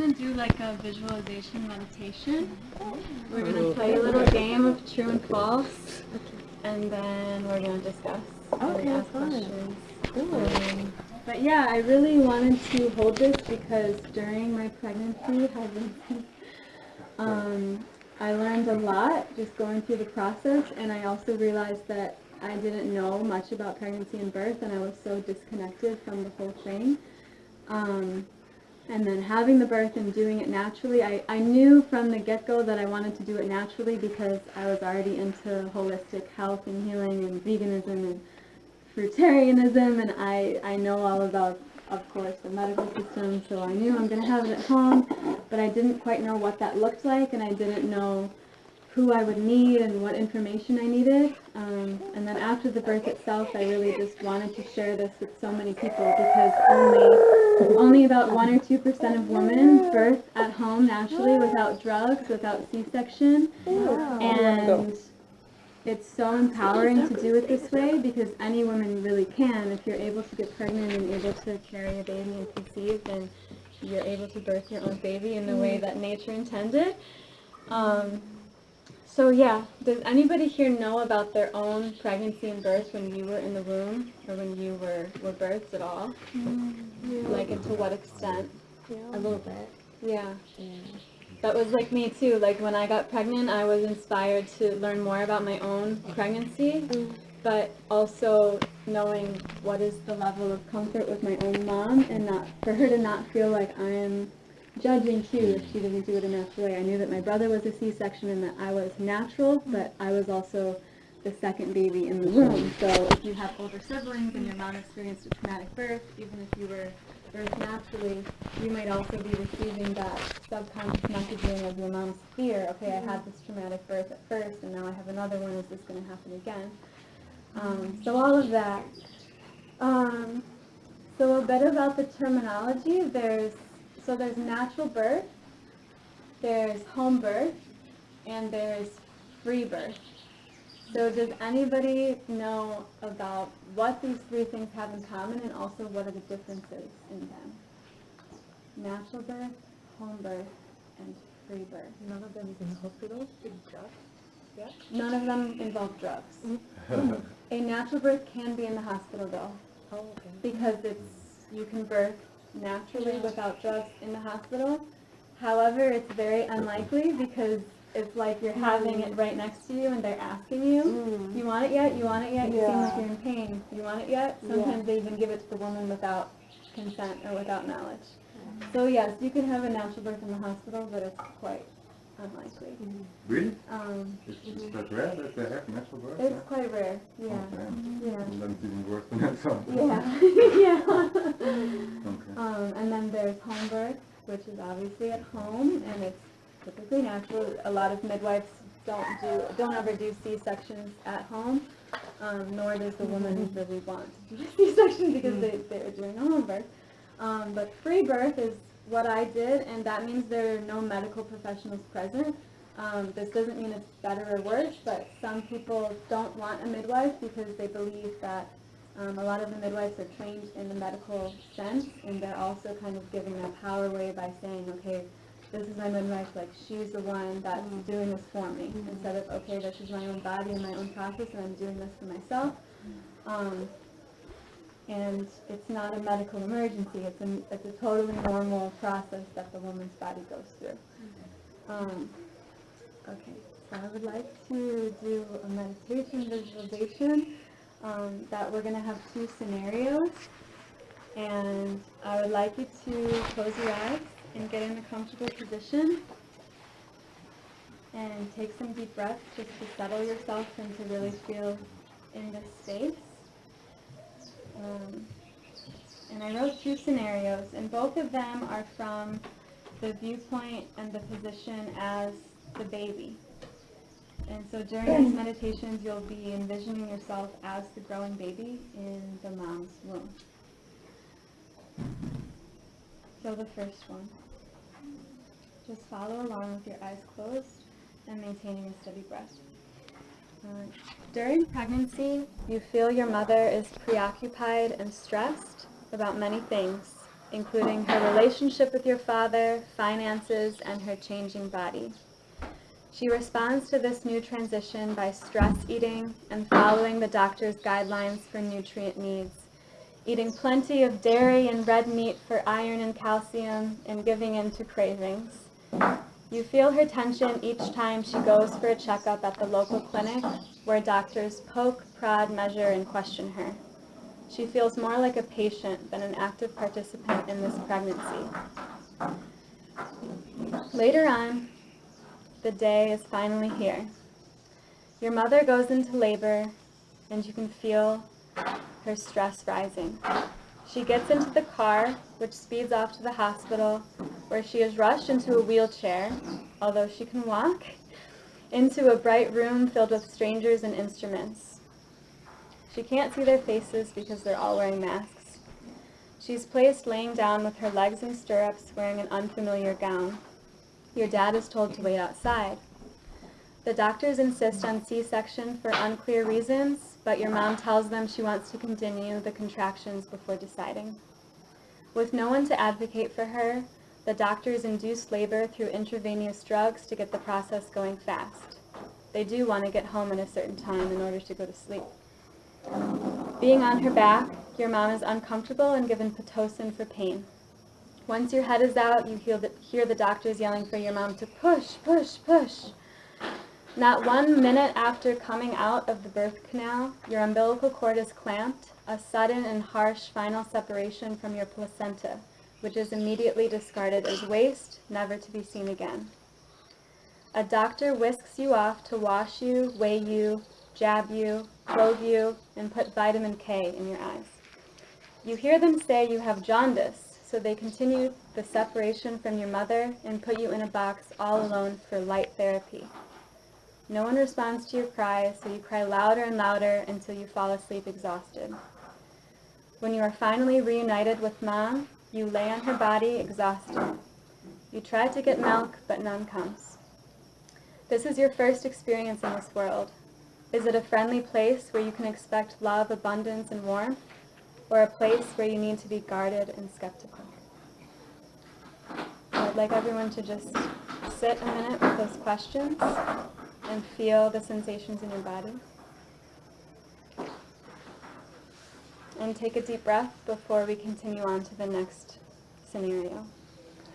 going to do like a visualization meditation. We're going to play a little game of true and false, and then we're going to discuss. Okay, ask fun. questions. Um, but yeah, I really wanted to hold this because during my pregnancy, um, I learned a lot just going through the process, and I also realized that I didn't know much about pregnancy and birth, and I was so disconnected from the whole thing. Um, and then having the birth and doing it naturally, I, I knew from the get-go that I wanted to do it naturally because I was already into holistic health and healing and veganism and fruitarianism and I, I know all about, of course, the medical system, so I knew I'm going to have it at home, but I didn't quite know what that looked like and I didn't know who I would need and what information I needed. Um, and then after the birth itself, I really just wanted to share this with so many people because only, only about 1 or 2% of women birth at home naturally without drugs, without C-section. And it's so empowering to do it this way because any woman really can. If you're able to get pregnant and able to carry a baby and conceive, then you're able to birth your own baby in the way that nature intended. Um, so yeah, does anybody here know about their own pregnancy and birth when you were in the womb or when you were, were birthed at all? Mm, like and to what extent? A little bit. Yeah. That was like me too. Like when I got pregnant, I was inspired to learn more about my own pregnancy, mm. but also knowing what is the level of comfort with my own mom and not for her to not feel like I am judging too if she didn't do it a natural way. I knew that my brother was a C-section and that I was natural, but I was also the second baby in the womb. So if you have older siblings and your mom experienced a traumatic birth, even if you were birthed naturally, you might also be receiving that subconscious messaging of your mom's fear. Okay, I had this traumatic birth at first, and now I have another one. Is this going to happen again? Um, so all of that. Um, so a bit about the terminology. There's so there's natural birth, there's home birth, and there's free birth. So does anybody know about what these three things have in common and also what are the differences in them? Natural birth, home birth, and free birth. None of them in the hospital. Big job. None of them involve drugs. Mm-hmm. A natural birth can be in the hospital though, Oh, okay. because it's, you can birth naturally without drugs in the hospital. However, it's very unlikely because it's like you're having it right next to you and they're asking you, mm. you want it yet? You want it yet? You seem like you're in pain. You want it yet? Yeah. Sometimes they even give it to the woman without consent or without knowledge. So yes, you can have a natural birth in the hospital, but it's quite unlikely. Really? Um, Is, is that rare that they have natural birth? it's quite rare, yeah, damn. yeah. And then it's even worse than that sounds. Yeah, yeah. Okay. Um, and then there's home birth, which is obviously at home, and it's typically natural. A lot of midwives don't do, don't ever do C-sections at home, um, nor does the woman really want to do a C-section because they, they're doing a home birth. Um, but free birth is what I did, and that means there are no medical professionals present. Um, this doesn't mean it's better or worse, but some people don't want a midwife because they believe that um, a lot of the midwives are trained in the medical sense, and they're also kind of giving that power away by saying, okay, this is my midwife, like she's the one that's doing this for me, instead of, okay, this is my own body and my own process, and I'm doing this for myself. Um, and it's not a medical emergency, it's a, it's a totally normal process that the woman's body goes through. Um, okay, so I would like to do a meditation visualization um, that we're going to have two scenarios. And I would like you to close your eyes and get in a comfortable position. And take some deep breaths just to settle yourself and to really feel in this space. Um, and I wrote two scenarios, and both of them are from the viewpoint and the position as the baby. And so during these meditations, you'll be envisioning yourself as the growing baby in the mom's womb. So the first one. Just follow along with your eyes closed and maintaining a steady breath. During pregnancy, you feel your mother is preoccupied and stressed about many things. including her relationship with your father, finances, and her changing body. She responds to this new transition by stress eating and following the doctor's guidelines for nutrient needs, eating plenty of dairy and red meat for iron and calcium, and giving in to cravings. You feel her tension each time she goes for a checkup at the local clinic where doctors poke, prod, measure, and question her. She feels more like a patient than an active participant in this pregnancy. Later on, the day is finally here. Your mother goes into labor, and you can feel her stress rising. She gets into the car, which speeds off to the hospital, where she is rushed into a wheelchair, although she can walk, into a bright room filled with strangers and instruments. She can't see their faces because they're all wearing masks. She's placed laying down with her legs in stirrups, wearing an unfamiliar gown. Your dad is told to wait outside. The doctors insist on C-section for unclear reasons, but your mom tells them she wants to continue the contractions before deciding. With no one to advocate for her, the doctors induce labor through intravenous drugs to get the process going fast. They do want to get home at a certain time in order to go to sleep. Being on her back, your mom is uncomfortable and given Pitocin for pain. Once your head is out, you hear the, hear the doctors yelling for your mom to push, push, push. Not one minute after coming out of the birth canal, your umbilical cord is clamped, a sudden and harsh final separation from your placenta, which is immediately discarded as waste, never to be seen again. A doctor whisks you off to wash you, weigh you, jab you, clothe you, and put vitamin K in your eyes. You hear them say you have jaundice, so they continue the separation from your mother and put you in a box all alone for light therapy. No one responds to your cries, so you cry louder and louder until you fall asleep exhausted. When you are finally reunited with mom, you lay on her body exhausted. You try to get milk, but none comes. This is your first experience in this world. Is it a friendly place where you can expect love, abundance, and warmth, or a place where you need to be guarded and skeptical? I'd like everyone to just sit a minute with those questions and feel the sensations in your body. And take a deep breath before we continue on to the next scenario,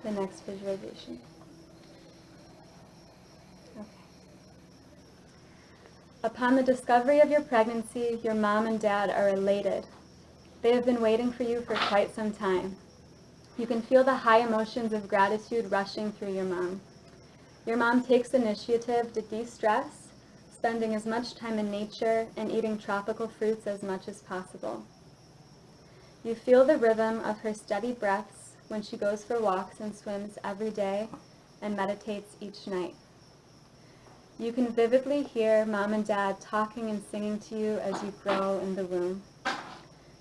the next visualization. Okay. Upon the discovery of your pregnancy, your mom and dad are elated. They have been waiting for you for quite some time. You can feel the high emotions of gratitude rushing through your mom. Your mom takes initiative to de-stress, spending as much time in nature and eating tropical fruits as much as possible. You feel the rhythm of her steady breaths when she goes for walks and swims every day and meditates each night. You can vividly hear mom and dad talking and singing to you as you grow in the womb.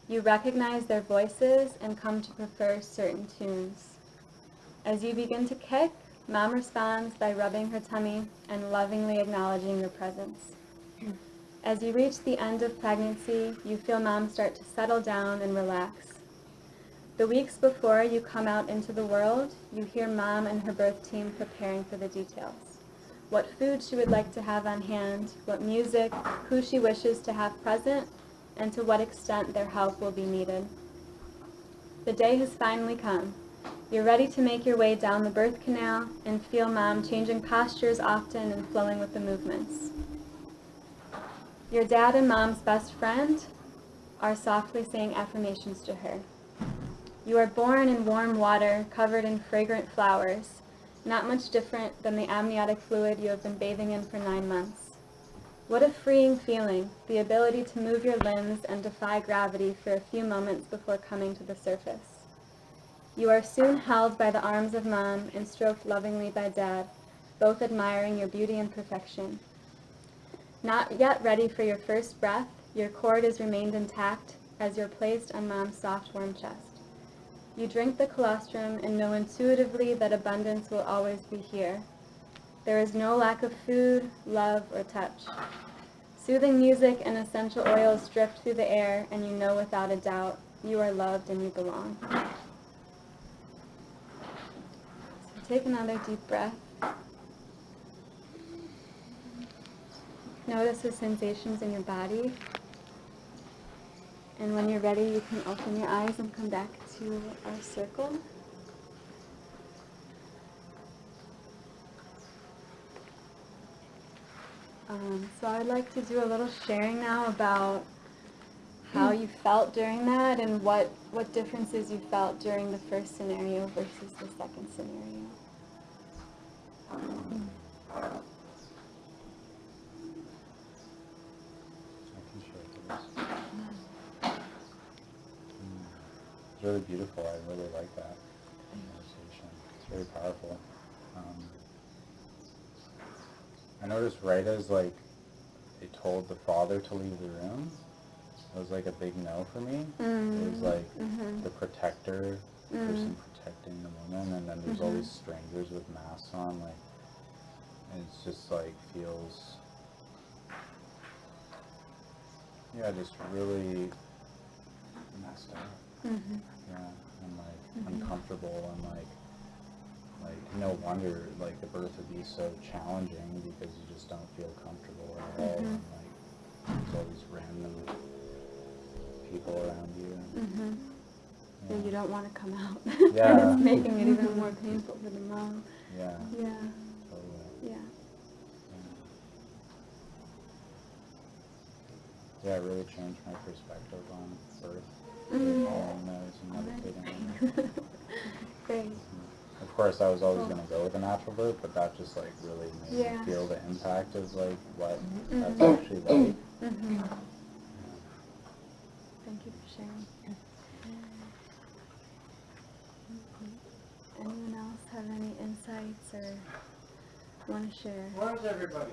You recognize their voices and come to prefer certain tunes. As you begin to kick, mom responds by rubbing her tummy and lovingly acknowledging your presence. As you reach the end of pregnancy, you feel mom start to settle down and relax. The weeks before you come out into the world, you hear mom and her birth team preparing for the details. What food she would like to have on hand, what music, who she wishes to have present, and to what extent their help will be needed. The day has finally come. You're ready to make your way down the birth canal and feel mom changing postures often and flowing with the movements. Your dad and mom's best friend are softly saying affirmations to her. You are born in warm water covered in fragrant flowers, not much different than the amniotic fluid you have been bathing in for nine months. What a freeing feeling, the ability to move your limbs and defy gravity for a few moments before coming to the surface. You are soon held by the arms of mom and stroked lovingly by dad, both admiring your beauty and perfection. Not yet ready for your first breath, your cord has remained intact as you're placed on mom's soft, warm chest. You drink the colostrum and know intuitively that abundance will always be here. There is no lack of food, love, or touch. Soothing music and essential oils drift through the air, and you know without a doubt you are loved and you belong. Take another deep breath. Notice the sensations in your body. And when you're ready, you can open your eyes and come back to our circle. Um, so I'd like to do a little sharing now about how you felt during that and what, what differences you felt during the first scenario versus the second scenario. I can share it with us. Mm. It's really beautiful. I really like that meditation. It's very powerful. Um, I noticed right as like they told the father to leave the room, it was like a big no for me. It was like Mhm. the protector Mm. person protecting the woman, and then there's all Mhm. these strangers with masks on. Like, and it's just like feels, yeah, just really messed up. Mhm. Yeah, and like Mhm. uncomfortable, and like, like no wonder like the birth would be so challenging because you just don't feel comfortable at all, Mhm. and like there's all these random people around you. And. You don't want to come out. Yeah. and it's making it even more painful for the mom. yeah, Yeah, totally. yeah. Yeah, it really changed my perspective on birth. Mm. Those and meditating. Great. Of course, I was always Cool. going to go with a natural birth, but that just like really made Yeah. me feel the impact of like what Mhm. that's actually like. hmm Thank you for sharing. Anyone else have any insights or want to share? Where's everybody?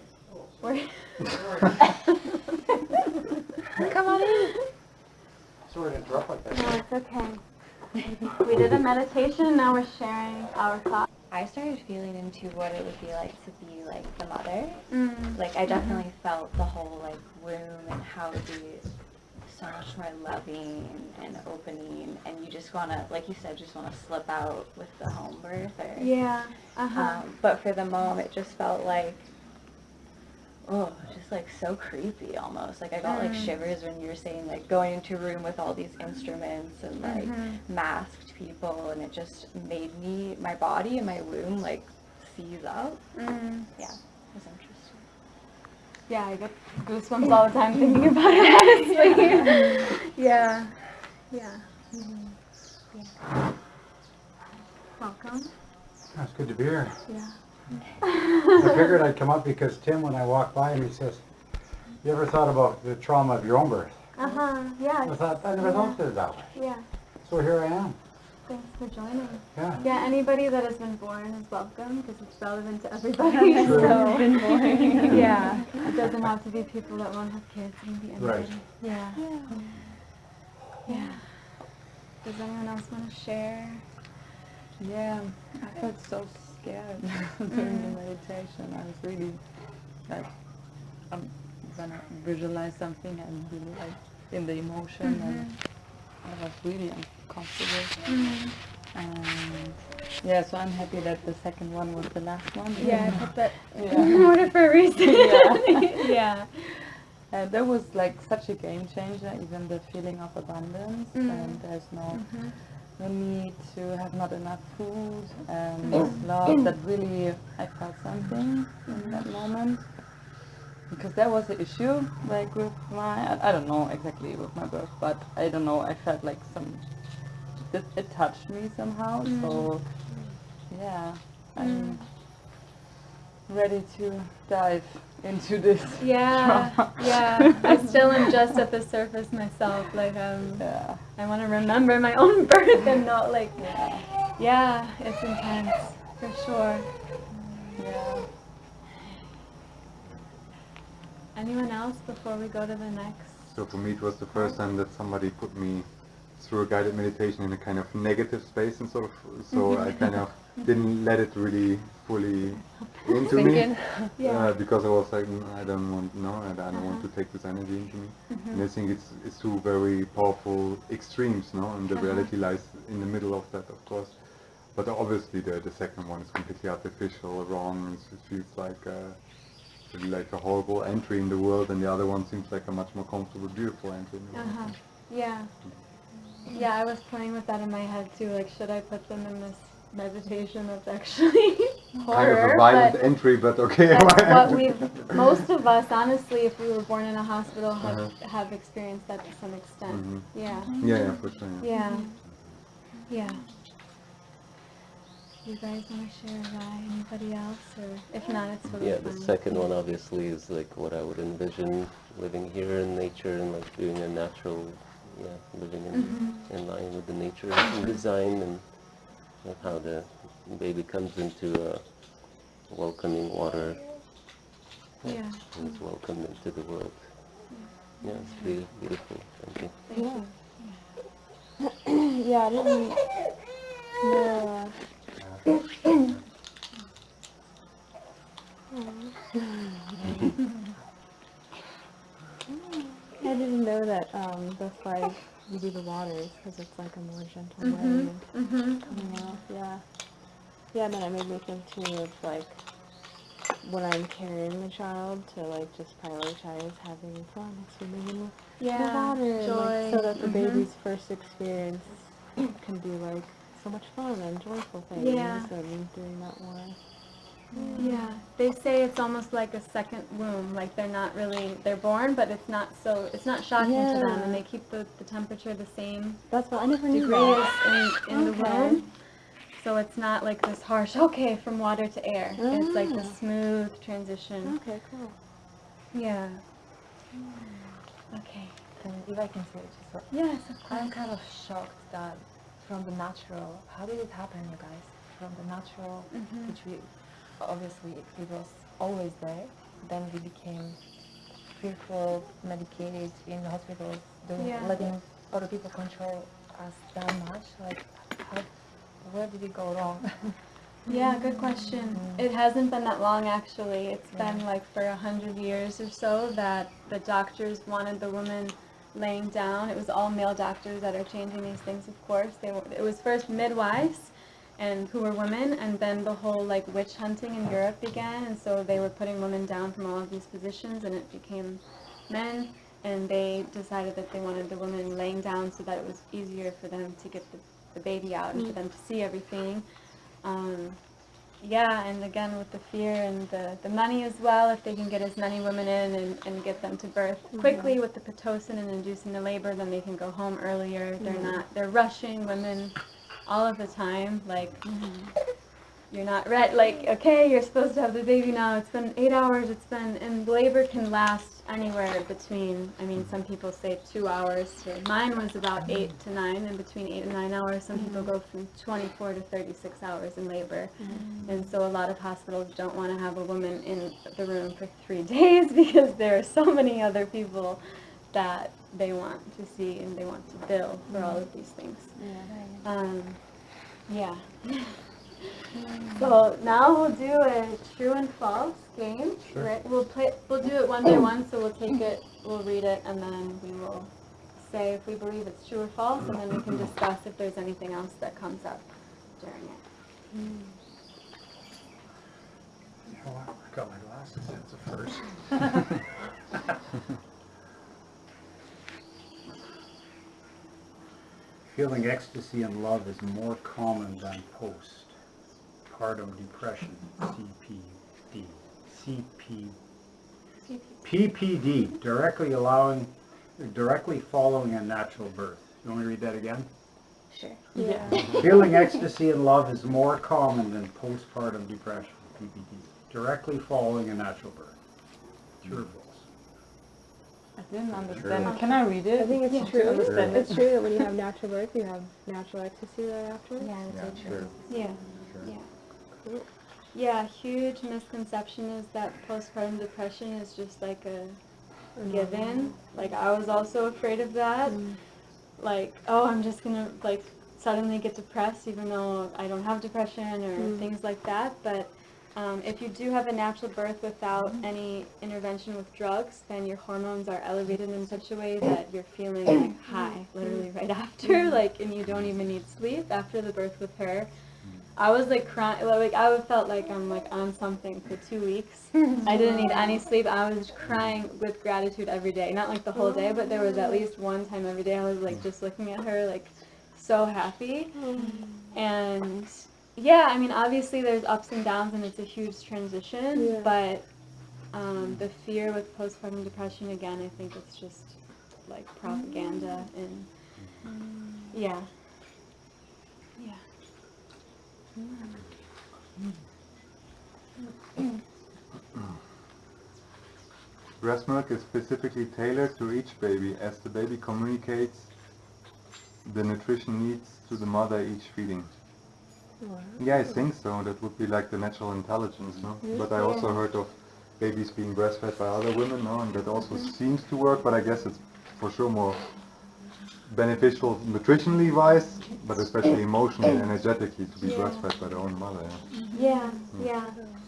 Where- Come on in. Sorry to interrupt like that. no, it's okay. We did a meditation, now we're sharing our thoughts. I started feeling into what it would be like to be like the mother. Mm. Like I definitely felt the whole like room and how to be so much more loving and opening and you just wanna like you said, just wanna slip out with the home birth or Yeah. Uh-huh. um, but for the mom it just felt like oh just like so creepy almost like i got like Mm. shivers when you were saying like going into a room with all these instruments and like Mhm. masked people and it just made me my body and my womb like seize up Mm. yeah it was interesting Yeah, I get goosebumps all the time thinking about it, honestly. yeah. Yeah. Yeah. Welcome. That's good to be here. Yeah. I figured I'd come up because Tim, when I walked by him, he says, you ever thought about the trauma of your own birth? Uh-huh. Yeah. I thought, I never thought of it that way. Yeah. So here I am. Thanks for joining. Yeah. Yeah, anybody that has been born is welcome because it's relevant to everybody. True. so, been born. yeah, it doesn't have to be people that won't have kids. It be anybody. Right. Yeah. Yeah. Does anyone else want to share? Yeah, I felt so scared mm. during the meditation. I was really like, I'm gonna visualize something and really like in the emotion and mm-hmm. I was really uncomfortable. Mm. And yeah, so I'm happy that the second one was the last one. Yeah, I put that Yeah. in order for a reason. Yeah. yeah. And that was like such a game changer, even the feeling of abundance Mm. and there's no Mhm. no need to have not enough food and love that really I felt something in that moment because that was the issue like with my I, I don't know exactly with my birth but I don't know I felt like some it, it touched me somehow so yeah I'm ready to dive into this Yeah, trauma. yeah. I still am just at the surface myself. Like, um, yeah I want to remember my own birth and not like, yeah yeah, it's intense for sure. yeah Anyone else before we go to the next? So for me, it was the first time that somebody put me through a guided meditation in a kind of negative space, and sort of, so I kind of didn't let it really fully into me, Yeah. uh, because I was like, "Mm, I don't want, no, I don't want to take this energy into me. Mm-hmm. And I think it's it's two very powerful extremes, no, and the Uh-huh. reality lies in the middle of that, of course. but obviously the the second one is completely artificial, wrong. It feels like a, really like a horrible entry in the world, and the other one seems like a much more comfortable, beautiful entry in the world. Uh-huh. Yeah. Yeah, I was playing with that in my head too. Like, should I put them in this meditation that's actually horror? kind of a violent but entry, but okay. what we've. Most of us, honestly, if we were born in a hospital, have Uh-huh. have experienced that to some extent. Mhm. Yeah. yeah, yeah, for sure. Yeah. Yeah. Yeah. You guys want to share why? Anybody else? Or if not, it's totally Yeah, the fine. second one obviously is like what I would envision living here in nature and like doing a natural, yeah, living in, Mhm. in line with the nature and design and you know, how the baby comes into a welcoming water Yeah. and is welcomed into the world. Yeah, it's really beautiful. Thank you. Yeah. yeah, I didn't know. I didn't know that um, that's why you do the waters because it's like a more gentle way Mhm. of Mhm. coming off. Yeah. Yeah, then it made me think too of like when I'm carrying the child to like just prioritize having fun, swimming in the Yeah. the water, Joy. like, so that the Mhm. baby's first experience can be like so much fun and joyful things, Yeah. and doing that more. Yeah, they say it's almost like a second womb. Like they're not really they're born, but it's not so it's not shocking to them, and they keep the, the temperature the same That's what I never knew that. in, in the womb. So it's not like this harsh okay from water to air. It's like the Ah. smooth transition. Okay, cool. Yeah. Okay. And if I can say just what- Yes, of course. I'm kind of shocked that from the natural, how did it happen, you guys? From the natural, Mhm. which we obviously it was always there. Then we became fearful, medicated in hospitals, doing, Yeah. letting other people control us that much. Like, how, where did it go wrong? Yeah, good question. It hasn't been that long actually. It's been like for a hundred years or so that the doctors wanted the woman laying down. It was all male doctors that are changing these things, of course. They were, it was first midwives and who were women, and then the whole like witch hunting in Europe began, and so they were putting women down from all of these positions, and it became men. And they decided that they wanted the women laying down so that it was easier for them to get the, the baby out and for them to see everything. Um, yeah, and again with the fear and the, the money as well, if they can get as many women in and, and get them to birth mm-hmm. quickly with the Pitocin and inducing the labor, then they can go home earlier. They're mm-hmm. not, they're rushing women all of the time. Like, mm-hmm. you're not ready, like, okay, you're supposed to have the baby now. It's been eight hours, it's been, and labor can last anywhere between, I mean, some people say two hours to, mine was about mm-hmm. eight to nine, and between eight and nine hours, some people mm-hmm. go from 24 to 36 hours in labor. Mm-hmm. And so a lot of hospitals don't want to have a woman in the room for three days because there are so many other people that they want to see and they want to bill for all of these things. Yeah. Um, yeah. so now we'll do a true and false game. Sure. Right? We'll play. We'll do it one by one. So we'll take it. We'll read it, and then we will say if we believe it's true or false, and then we can discuss if there's anything else that comes up during it. Oh, wow, I got my glasses, that's a first. Feeling ecstasy and love is more common than postpartum depression, CPD. CP, PPD, directly allowing, directly following a natural birth. You want me to read that again? Sure. Yeah. Feeling ecstasy and love is more common than postpartum depression, PPD, directly following a natural birth. True or false? I didn't understand. Can I read it? I think it's Yeah. true. Understand It's true that when you have natural birth, you have natural ecstasy right after. Yeah, Yeah, that's sure. Yeah. Yeah. Huge misconception is that postpartum depression is just like a given. Like I was also afraid of that. Mm. Like, oh, I'm just gonna like suddenly get depressed even though I don't have depression or Mm. things like that. But um, if you do have a natural birth without Mm-hmm. any intervention with drugs, then your hormones are elevated in such a way that you're feeling like Mm-hmm. high, literally right after, like, and you don't even need sleep after the birth with her. I was like crying, like I felt like I'm like on something for two weeks. I didn't need any sleep. I was crying with gratitude every day. Not like the whole day, but there was at least one time every day I was like just looking at her like so happy. And yeah, I mean obviously there's ups and downs and it's a huge transition, Yeah. but um, the fear with postpartum depression again, I think it's just like propaganda and yeah. Yeah. Breast milk is specifically tailored to each baby as the baby communicates the nutrition needs to the mother each feeding. Yeah, I think so. That would be like the natural intelligence, no? But I also heard of babies being breastfed by other women, no? And that also mm-hmm. seems to work, but I guess it's for sure more beneficial nutritionally wise, but especially emotionally and energetically to be Yeah. breastfed by their own mother. Yeah. Yeah, yeah.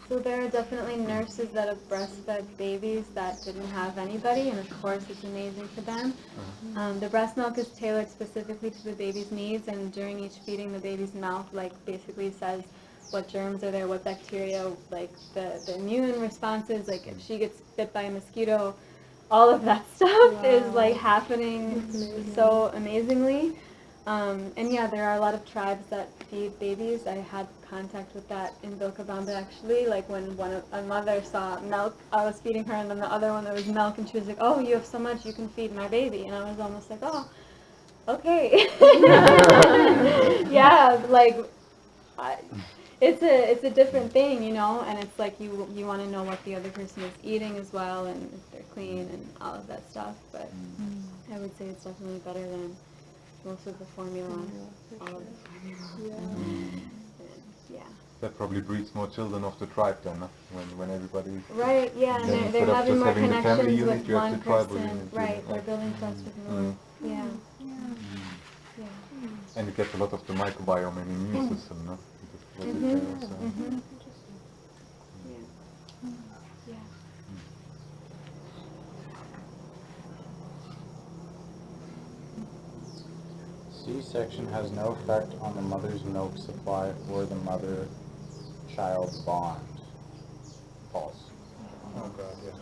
So there are definitely nurses that have breastfed babies that didn't have anybody, and of course it's amazing for them. Uh-huh. Um, the breast milk is tailored specifically to the baby's needs, and during each feeding, the baby's mouth like basically says what germs are there, what bacteria, like the, the immune responses, like if hmm. she gets bit by a mosquito, all of that stuff is like happening so amazingly. Um, and yeah, there are a lot of tribes that feed babies. I had contact with that in Vilcabamba actually. Like when one of, a mother saw milk, I was feeding her, and then the other one there was milk, and she was like, "Oh, you have so much, you can feed my baby." And I was almost like, "Oh, okay." yeah, like I, it's a it's a different thing, you know, and it's like you you want to know what the other person is eating as well, and if they're clean and all of that stuff. But mm. I would say it's definitely better than most of the formula, all of the formula. And, yeah. That probably breeds more children of the tribe then, no? when when everybody. Right. Yeah, and they're, they're having more having the family connections unit, with you one the tribal person. unit, Right. They're building trust with mm. more. Mm. Yeah. Yeah. And you get a lot of the microbiome and immune hmm. system, no? Because what is Mhm. there also. Mhm. Yeah. Yeah. C-section has no effect on the mother's milk supply or the mother-child bond. False. Oh God, yeah.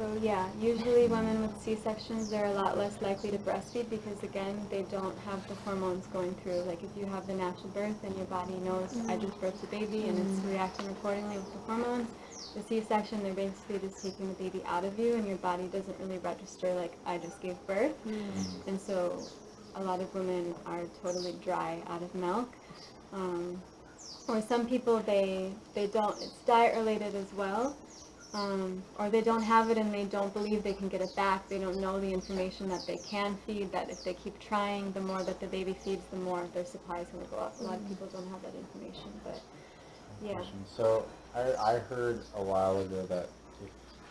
So yeah, usually women with C-sections, they're a lot less likely to breastfeed because again, they don't have the hormones going through. Like if you have the natural birth and your body knows I mm-hmm. just birthed a baby and it's mm-hmm. reacting accordingly with the hormones, the C-section, they're basically just taking the baby out of you and your body doesn't really register like I just gave birth. Mm-hmm. And so a lot of women are totally dry out of milk. Um, or some people, they, they don't, it's diet related as well. Um, or they don't have it and they don't believe they can get it back. They don't know the information that they can feed, that if they keep trying, the more that the baby feeds, the more their supply is going to go up. A lot of people don't have that information, but yeah. So I, I heard a while ago that if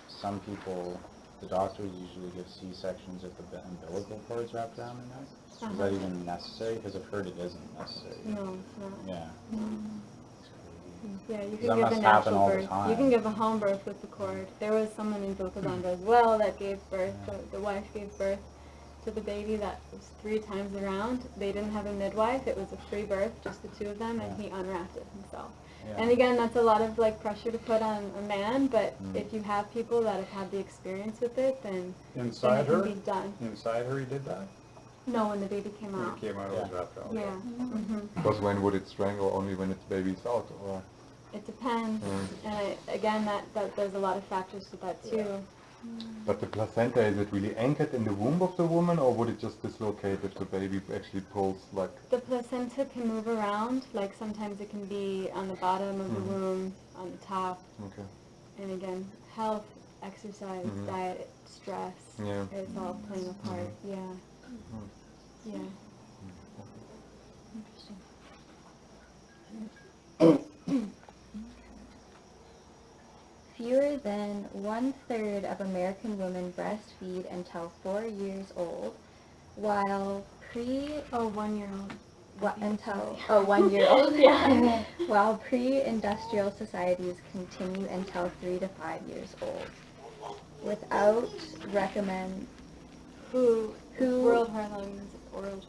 some people, the doctors usually give C-sections if the umbilical cord's wrapped around their neck. Is that Uh-huh. even necessary? Because I've heard it isn't necessary. No, it's not. Yeah. Yeah, you can give a natural birth. You can give a home birth with the cord. There was someone in Vilcabamba as well that gave birth. The, the wife gave birth to the baby that was three times around. They didn't have a midwife. It was a free birth, just the two of them, and he unwrapped it himself. Yeah. And again, that's a lot of like pressure to put on a man. But Mm. if you have people that have had the experience with it, then, then Inside it can her? be done. Inside her he did that? No, when the baby came When out. it came out, it was Yeah. wrapped out. Yeah. hmm Because when would it strangle? Only when its baby's out, or It depends. Mm. And I, again, that, that there's a lot of factors to that too. but the placenta is it really anchored in the womb of the woman, or would it just dislocate if the baby actually pulls like? The placenta can move around, like sometimes it can be on the bottom of the Mhm. womb, on the top, Okay. and again, health, exercise, Mhm. diet, stress, Yeah. it's all playing a part, yeah. Mhm. Yeah. Fewer than one third of American women breastfeed until four years old, while pre Oh, one year old. What, until, oh, one year old? Yeah. While pre-industrial societies continue until three to five years old. Without recommend, Who, Who- World Organization, World,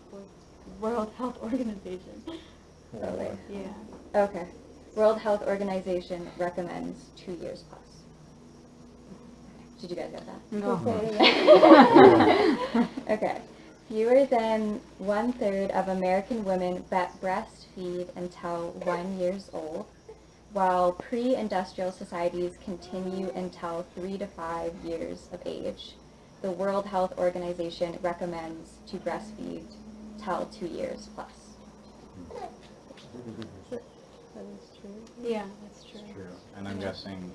World Health Organization. So like, Yeah. okay. World Health Organization recommends two years plus. Did you guys get that? okay. Fewer than one third of American women breastfeed until one years old, while pre-industrial societies continue until three to five years of age. The World Health Organization recommends to breastfeed till two years plus. That is true. Yeah, that's true. True. And I'm guessing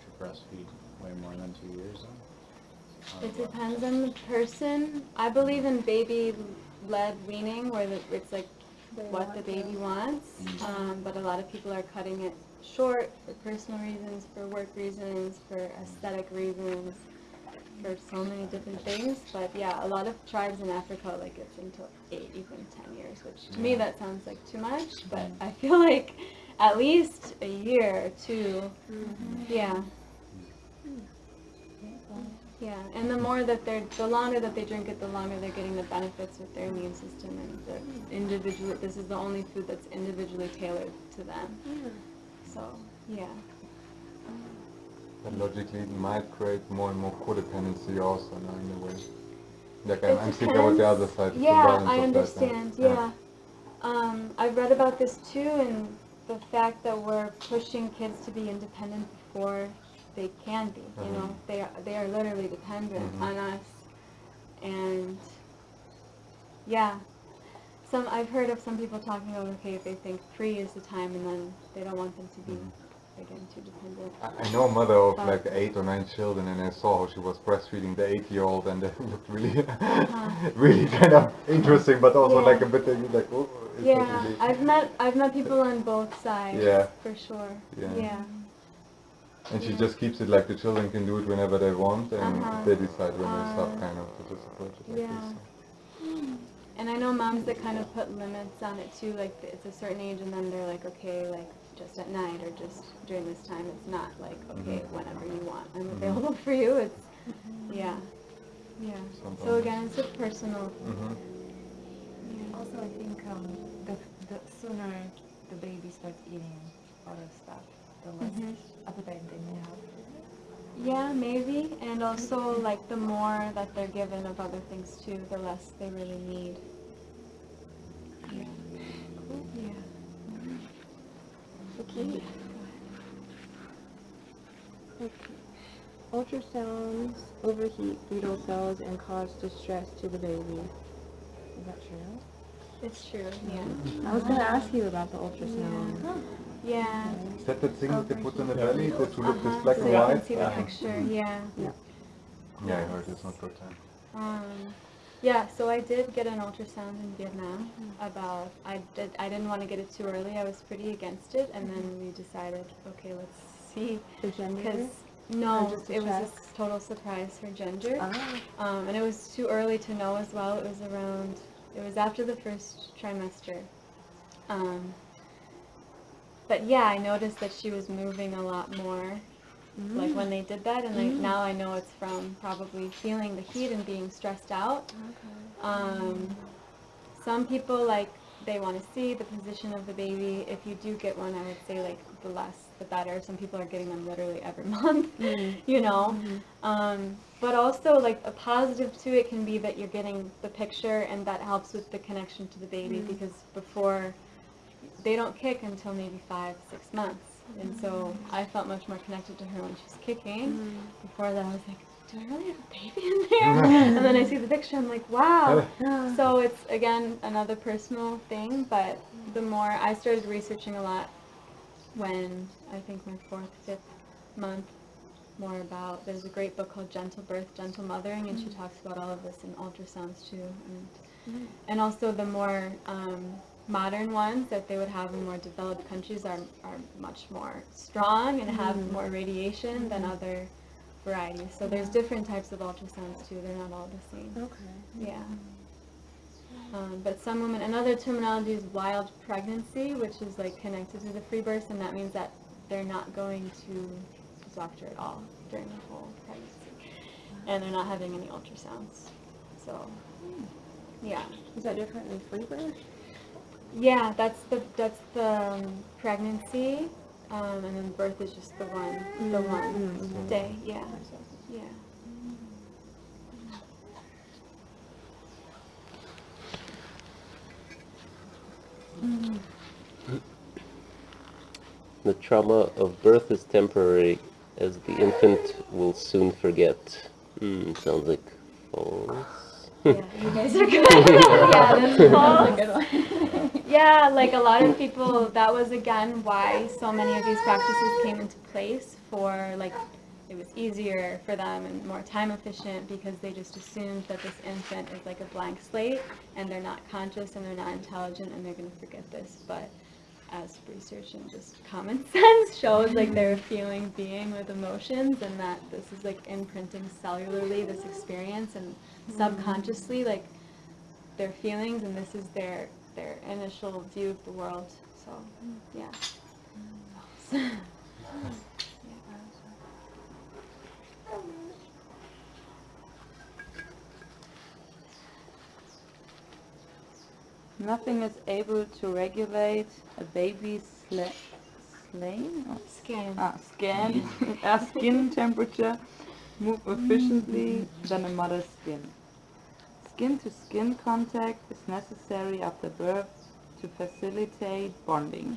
to breastfeed way more than two years then? It depends on the person. I believe in baby-led weaning, where the- it's like what the baby wants. Mm. Um, but a lot of people are cutting it short for personal reasons, for work reasons, for aesthetic reasons, for so many different things. But yeah, a lot of tribes in Africa like it's until eight, even ten years, which to me that sounds like too much. But I feel like at least a year or 2 mm-hmm. Yeah. Yeah, and the more that they're, the longer that they drink it, the longer they're getting the benefits with their immune system and the individual, this is the only food that's individually tailored to them. So, yeah. And logically, it might create more and more codependency also now in a way. Like I'm, I'm thinking about the other side. Yeah, I that, understand, yeah. Um, I've read about this too and the fact that we're pushing kids to be independent before they can be, you know, Mhm. they are, they are literally dependent Mhm. on us. And, yeah, some, I've heard of some people talking about, okay, if they think pre is the time and then they don't want them to be, Mhm. Again. I I know a mother of But- like eight or nine children, and I saw how she was breastfeeding the eight-year-old, and it looked really, really kind of interesting, but also. Yeah. like a bit uh, like, oh, Yeah, really. I've met, I've met people on both sides, Yeah. for sure, Yeah. yeah. And she just keeps it like the children can do it whenever they want, and Uh-huh. they decide when they stop, Uh, kind of, to just approach it like yeah. this. And I know moms that kind of put limits on it too, like it's a certain age and then they're like, okay, like just at night or just during this time. It's not like, okay, Mhm. whenever you want, I'm Mhm. available for you. It's, yeah, yeah. So again, it's a personal, Mhm. yeah. Also, I think um, the, the sooner the baby starts eating other stuff, the less Mhm. appetite they may have. Yeah, maybe. And also like the more that they're given of other things too, the less they really need. Yeah. Yeah. Okay. Okay. Ultrasounds overheat fetal cells and cause distress to the baby. Is that true? It's true, yeah. I was gonna ask you about the ultrasound. Yeah. Is that the thing that they put on the belly, that to look Uh-huh, this black so and you can white? see the picture, yeah. Yeah, I heard it's not good time. Um, yeah, so I did get an ultrasound in Vietnam about, I did, I didn't want to get it too early, I was pretty against it, and then we decided, okay, let's see, The gender? because, no, it was a total surprise for gender. Ah. Um, and it was too early to know as well. It was around, it was after the first trimester. Um, but yeah, I noticed that she was moving a lot more, like when they did that, and like now I know it's from probably feeling the heat and being stressed out. Um, some people like they want to see the position of the baby. If you do get one, I would say like the less the better. Some people are getting them literally every month, you know. Um, but also like a positive to it can be that you're getting the picture and that helps with the connection to the baby because before they don't kick until maybe five, six months. And so I felt much more connected to her when she was kicking. Mm-hmm. Before that I was like, do I really have a baby in there? and then I see the picture, I'm like, wow. So it's again another personal thing, but the more I started researching a lot when I think my fourth, fifth month, more about there's a great book called Gentle Birth, Gentle Mothering, and she mm-hmm. talks about all of this in ultrasounds too, and mm-hmm. and also the more um, modern ones that they would have in more developed countries are are much more strong and have mm. more radiation than mm-hmm. other varieties. So there's different types of ultrasounds too. They're not all the same. Okay. Yeah. Um, but some women, another terminology is wild pregnancy, which is like connected to the free birth, and that means that they're not going to the doctor at all during the whole pregnancy, and they're not having any ultrasounds. So, hmm. yeah. Is that different than free birth? Yeah, that's the that's the um, pregnancy, um, and then birth is just the one the one day. Yeah, yeah. The trauma of birth is temporary, as the infant will soon forget. Hmm, sounds like false. Yeah, you guys are good. yeah, that's false. Yeah, like a lot of people, that was again why so many of these practices came into place for like it was easier for them and more time efficient because they just assumed that this infant is like a blank slate and they're not conscious and they're not intelligent and they're going to forget this. But as research and just common sense shows, like they're a feeling being with emotions and that this is like imprinting cellularly this experience and mm-hmm. subconsciously like their feelings and this is their their initial view of the world. So yeah. Nothing is able to regulate a baby's sla- slain or Skin. ah, skin, skin temperature move efficiently than a mother's skin. Skin to skin contact is necessary after birth to facilitate bonding,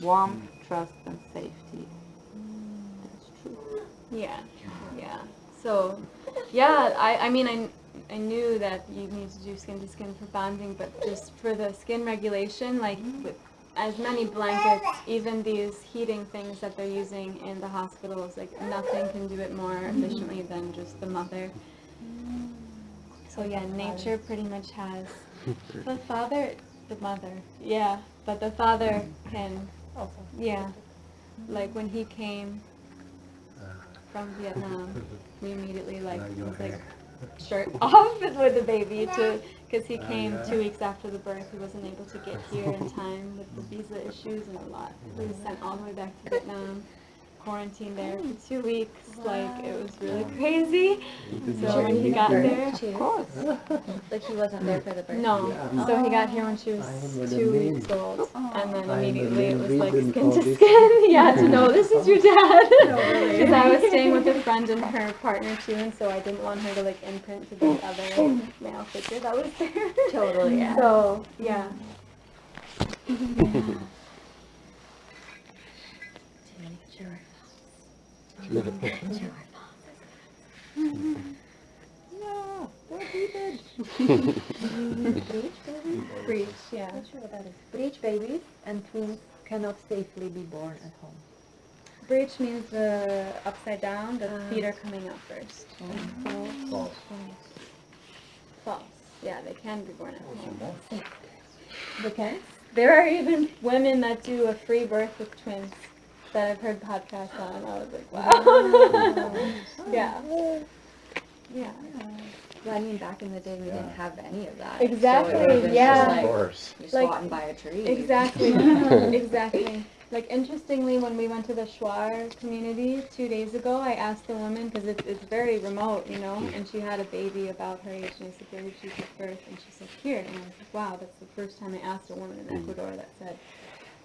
warmth, mm. trust, and safety. That's true. Yeah, yeah. So, yeah, I, I mean, I, I knew that you need to do skin to skin for bonding, but just for the skin regulation, like mm-hmm. with as many blankets, even these heating things that they're using in the hospitals, like nothing can do it more mm-hmm. efficiently than just the mother. Mm-hmm. So yeah, nature pretty much has the father, the mother, yeah, but the father can, Also. yeah, like when he came from Vietnam, we immediately like was like shirt off with the baby to because he came two weeks after the birth. He wasn't able to get here in time with the visa issues and a lot. He was sent all the way back to Vietnam, quarantined there for mm. two weeks. Like it was really crazy. So when he got there, of course, Like he wasn't there for the birth. no. So he got here when she was two weeks old, and then immediately it was like skin to skin. yeah, to know this is your dad. Because I was staying with a friend and her partner too, and so I didn't want her to like imprint to the other male figure that was there. Totally, yeah. So yeah. Breech, yeah. Not sure what that is. Breech babies and twins cannot safely be born at home. Breech means the upside down. The Ah. feet are coming out first. False. False. Yeah, they can be born at home. They can? There are even women that do a free birth with twins that I've heard podcasts on. I was like, wow. yeah. Yeah. Well, I mean, back in the day, we didn't have any of that. Exactly, So it would've been yeah. Just Of course. you just Like- go out and buy a tree. Exactly. exactly. Like interestingly, when we went to the Shuar community two days ago, I asked the woman because it's it's very remote, you know, and she had a baby about her age, and I said, "Where did she give birth?" And she said, "Here." And I was like, "Wow, that's the first time I asked a woman in mm. Ecuador that said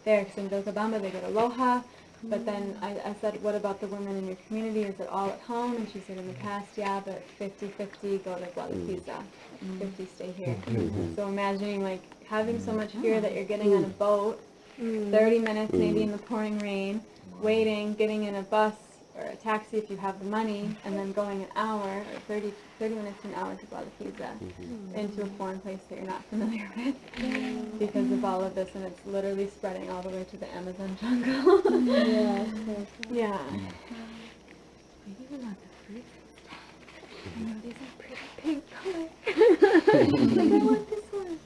there." Because in Vilcabamba they get aloha, but then I, I said, "What about the women in your community? Is it all at home?" And she said, "In the past, yeah, but 50-50 go to Guadalquivir, mm. mm-hmm. 50 stay here." Mm-hmm. Mm-hmm. So imagining like having so much fear that you're getting on a mm. boat, mm. 30 minutes maybe in the pouring rain, waiting, getting in a bus or a taxi if you have the money, and then going an hour or 30, 30 minutes to an hour to Guadalquivir mm-hmm. into a foreign place that you're not familiar with because of all of this, and it's literally spreading all the way to the Amazon jungle. Yeah. yeah. Maybe we want the fruit. I know these are pretty pink color. like, I want this one.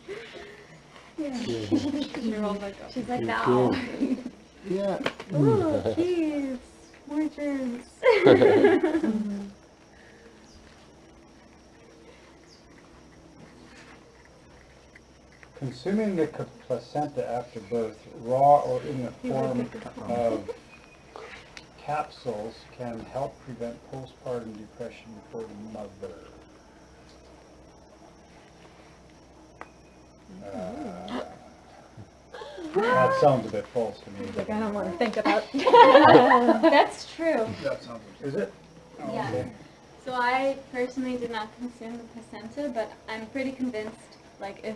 Yeah. You're all like, She's like, no. Yeah. oh, keys, more germs. Consuming the placenta after birth, raw or in the form of capsules, can help prevent postpartum depression for the mother. Uh, That sounds a bit false to me. Like I don't want to think about. That's true. That sounds, is it? Oh, Yeah. okay. So I personally did not consume the placenta, but I'm pretty convinced, like, if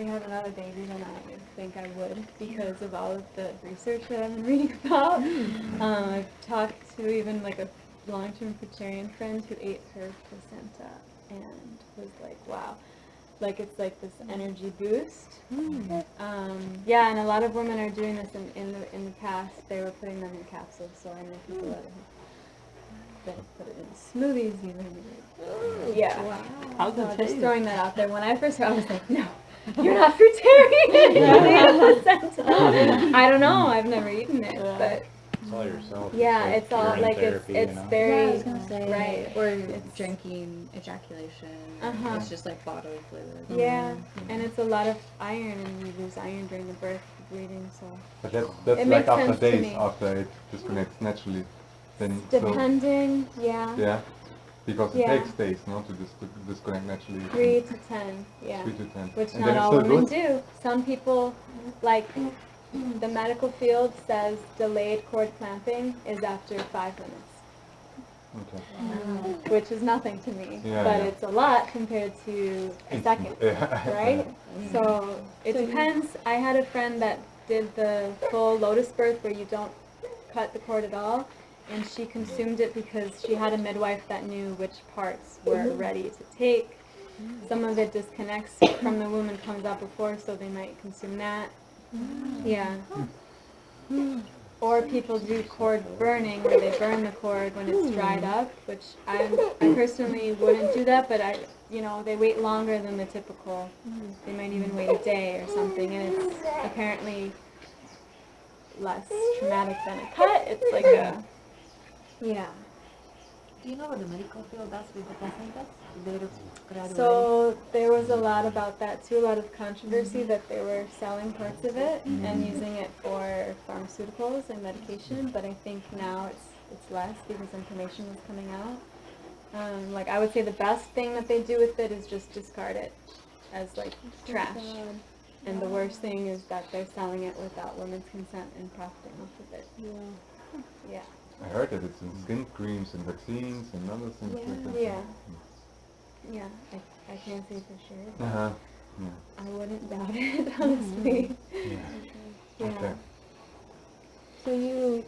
we had another baby, than I think I would because of all of the research that I've been reading about. Um, I've talked to even like a long-term vegetarian friend who ate her placenta and was like, wow. Like it's like this energy boost. Um, yeah, and a lot of women are doing this in, in the in the past. They were putting them in capsules, so I know people that have put it in smoothies even. Yeah. Wow. How's So just throwing that out there. When I first heard, I was like, no, you're not fruitarian. You ate a. I don't know. I've never eaten it, but It's all yourself. yeah, it's all urine like it's therapy, you it's know? very Yeah, I was gonna say, right. or It's- drinking ejaculation. Uh-huh. It's just like bodily fluid. Yeah, and it's a lot of iron, and you lose iron during the birth bleeding. So But that's, that's It like makes after sense to days after it disconnects naturally. Then so depending, yeah, yeah, because it takes days, no, to dis- disconnect naturally. three to ten, yeah. Three to ten. which and not all still women good. do. Some people, like the medical field says, delayed cord clamping is after five minutes, Okay. Mm. which is nothing to me, Yeah, but yeah. it's a lot compared to a second, Yeah. right? So it depends. I had a friend that did the full lotus birth where you don't cut the cord at all. And she consumed it because she had a midwife that knew which parts were mm-hmm. ready to take. Mm. Some of it disconnects from the womb and comes out before, so they might consume that. Mm. Yeah. Hmm. Or people do cord burning, where they burn the cord when it's dried hmm. up, which I, I personally wouldn't do that, but I, you know, they wait longer than the typical. Hmm. They might even wait a day or something, and it's apparently less traumatic than a cut. It's like a, yeah. Do you know what the medical field does with the placentas? They. So there was a lot about that too, a lot of controversy that they were selling parts of it and using it for pharmaceuticals and medication, but I think now it's it's less because information is coming out. Um, like I would say the best thing that they do with it is just discard it as like trash. And the worst thing is that they're selling it without women's consent and profiting off of it. Yeah. Yeah. I heard that it's in skin creams and vaccines and other things like that. Yeah. Yeah. I, I can't say for sure. Uh-huh. yeah. I wouldn't doubt it, honestly. Yeah. Yeah. Okay. So you,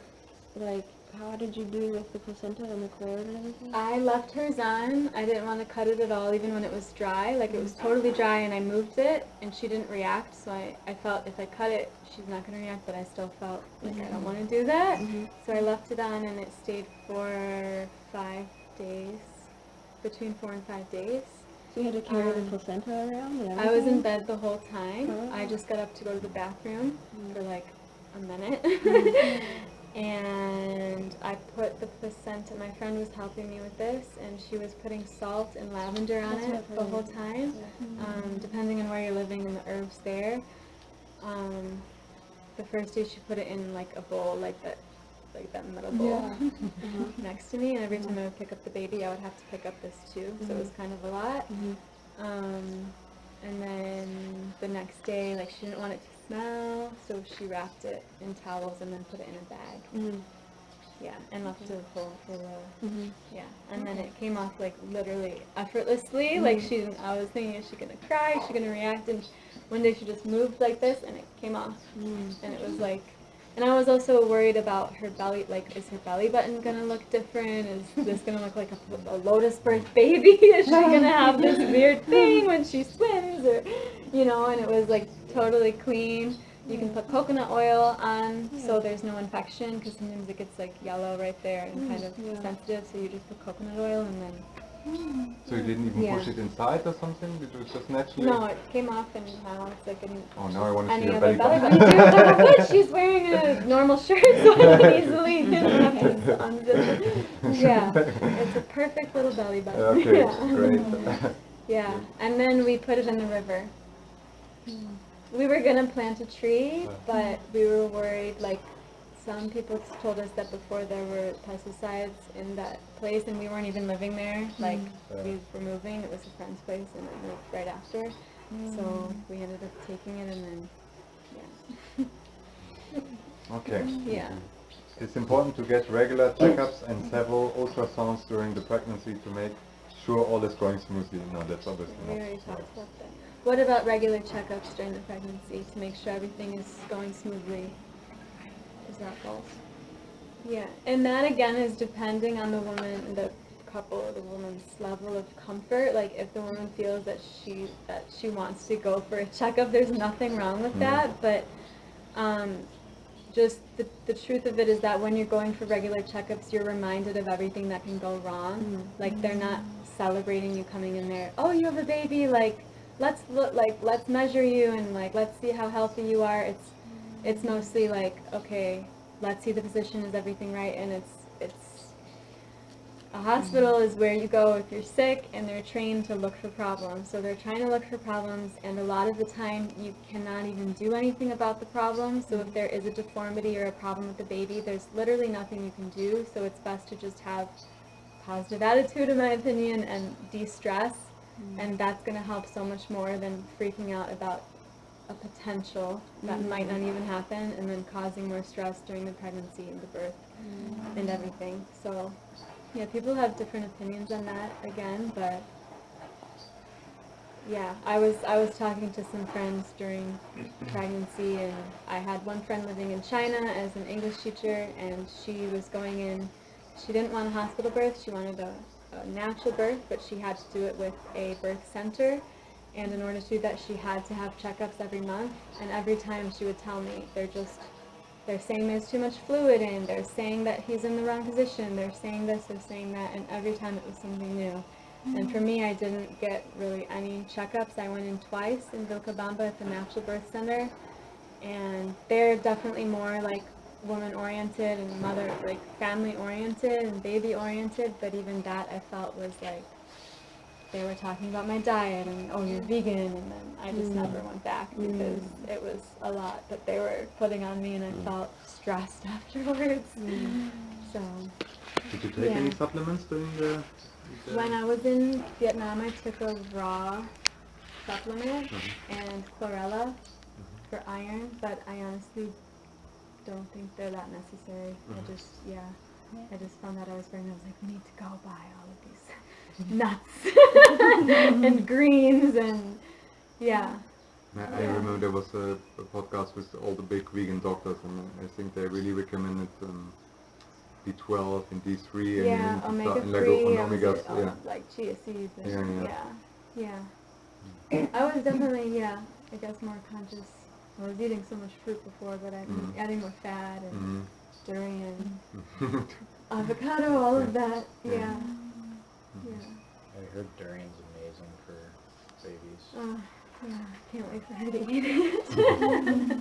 like, how did you do with the placenta and the cord and everything? I left hers on. I didn't want to cut it at all, even when it was dry. Like, it was totally dry, and I moved it, and she didn't react. So I, I felt if I cut it, she's not going to react, but I still felt like I don't want to do that. So I left it on, and it stayed for five days, between four and five days. So you had to carry the Um, placenta around and I was in bed the whole time. Oh. I just got up to go to the bathroom for like a minute. and I put the placenta, my friend was helping me with this, and she was putting salt and lavender on That's it the whole time, um, depending on where you're living and the herbs there. Um, the first day she put it in like a bowl, like that, like that metal bowl next to me, and every time I would pick up the baby, I would have to pick up this too, so it was kind of a lot. Um, and then the next day, like she didn't want it to smell, so she wrapped it in towels and then put it in a bag. Mhm. Yeah, and left it full for the Mhm. yeah, and then it came off like literally effortlessly. Like she, I was thinking, is she gonna cry? Is she gonna react? And one day she just moved like this, and it came off, mm. and it was like. And I was also worried about her belly, like, is her belly button gonna look different? Is this gonna look like a, a lotus birth baby? Is she gonna have this weird thing when she swims, or, you know? And it was like totally clean. You can put coconut oil on, so there's no infection, because sometimes it gets like yellow right there and kind mm, of sensitive. So you just put coconut oil, and then So you didn't even Yeah. push it inside or something? It was just naturally? no, it came off, and now it's like an Oh, now I want to see any your other belly belly button. button. too. Good, she's wearing a normal shirt, so I can easily you don't have to unzip it. Yeah, it's a perfect little belly button. Okay, yeah. great. Yeah, and then we put it in the river. Hmm. We were gonna plant a tree, uh. but we were worried, like, some people told us that before there were pesticides in that place, and we weren't even living there, mm. like, we were moving, it was a friend's place, and we moved right after. Mm. So we ended up taking it, and then, yeah. Okay. Yeah. It's important to get regular checkups and several ultrasounds during the pregnancy to make sure all is going smoothly. No, that's obviously We not. already about that. What about regular checkups during the pregnancy to make sure everything is going smoothly? Is that false? Yeah, and that again is depending on the woman, the couple, the woman's level of comfort. Like if the woman feels that she that she wants to go for a checkup, there's nothing wrong with Mhm. that. But um, just the, the truth of it is that when you're going for regular checkups, you're reminded of everything that can go wrong. Like they're not celebrating you coming in there. Oh, you have a baby. Like let's look. Like let's measure you and like let's see how healthy you are. It's it's mostly like okay, let's see the position. Is everything right? And it's it's a hospital is where you go if you're sick and they're trained to look for problems. So they're trying to look for problems and a lot of the time you cannot even do anything about the problem. So if there is a deformity or a problem with the baby, there's literally nothing you can do. So it's best to just have positive attitude in my opinion and de-stress mm. and that's going to help so much more than freaking out about a potential that mm-hmm. might not even happen and then causing more stress during the pregnancy and the birth mm-hmm. and everything. So yeah, people have different opinions on that again, but yeah, I was I was talking to some friends during pregnancy and I had one friend living in China as an English teacher and she was going in she didn't want a hospital birth, she wanted a, a natural birth, but she had to do it with a birth center and in order to do that she had to have checkups every month and every time she would tell me they're just they're saying there's too much fluid in, they're saying that he's in the wrong position, they're saying this, they're saying that, and every time it was something new. And for me, I didn't get really any checkups. I went in twice in Vilcabamba at the Natural Birth Center, and they're definitely more like woman-oriented and mother, like family-oriented and baby-oriented, but even that I felt was like, they were talking about my diet and oh you're vegan and then I just mm. never went back because mm. it was a lot that they were putting on me and I mm. felt stressed afterwards. So Did you take any supplements during the? the- when I was in Vietnam I took a raw supplement mm-hmm. and chlorella mm-hmm. for iron, but I honestly don't think they're that necessary. I mm-hmm. just yeah. I just found that I was pregnant. I was like, we need to go buy all of these nuts and greens and yeah. I I Yeah. remember there was a, a podcast with all the big vegan doctors, and I think they really recommended um, B12 and D3 and, Yeah, and omega stuff- and like three, o- omegas. um, Yeah. like chia seeds. And, Yeah, yeah, yeah. yeah, I was definitely yeah. I guess more conscious. I was eating so much fruit before, but I've been Mhm. adding more fat and Mhm. durian, avocado, all of that. Yeah. Yeah, yeah. I heard durian's amazing for babies. Oh, yeah. Can't wait for her to eat it.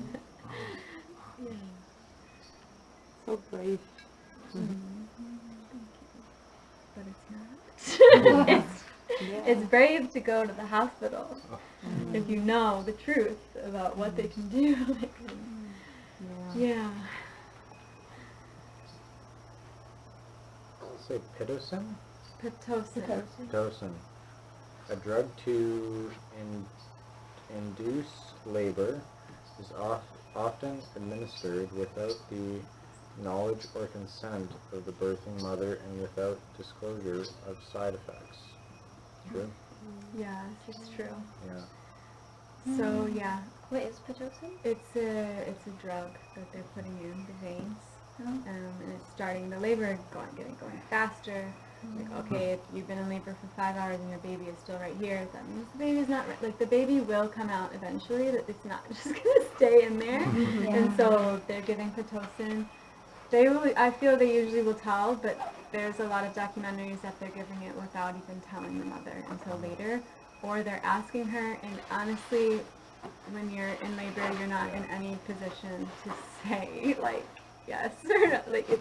yeah. So brave. Mm-hmm. But it's not. it's, it's brave to go to the hospital oh. if you know the truth about what they can do. Like, yeah. Say pitocin? Pitocin. Pitocin. A drug to in, induce labor is off, often administered without the knowledge or consent of the birthing mother and without disclosure of side effects. True? Yes, it's true. Yeah. So yeah, What is Pitocin? it's a it's a drug that they're putting in the veins, um, and it's starting the labor going getting going faster. Like okay, if you've been in labor for five hours and your baby is still right here, that means the baby's not right. Like the baby will come out eventually. That it's not just gonna stay in there. Mm-hmm. And so they're giving pitocin. They will. I feel they usually will tell, but there's a lot of documentaries that they're giving it without even telling the mother until later, or they're asking her. And honestly, when you're in labor, you're not in any position to say like yes or no. Like it,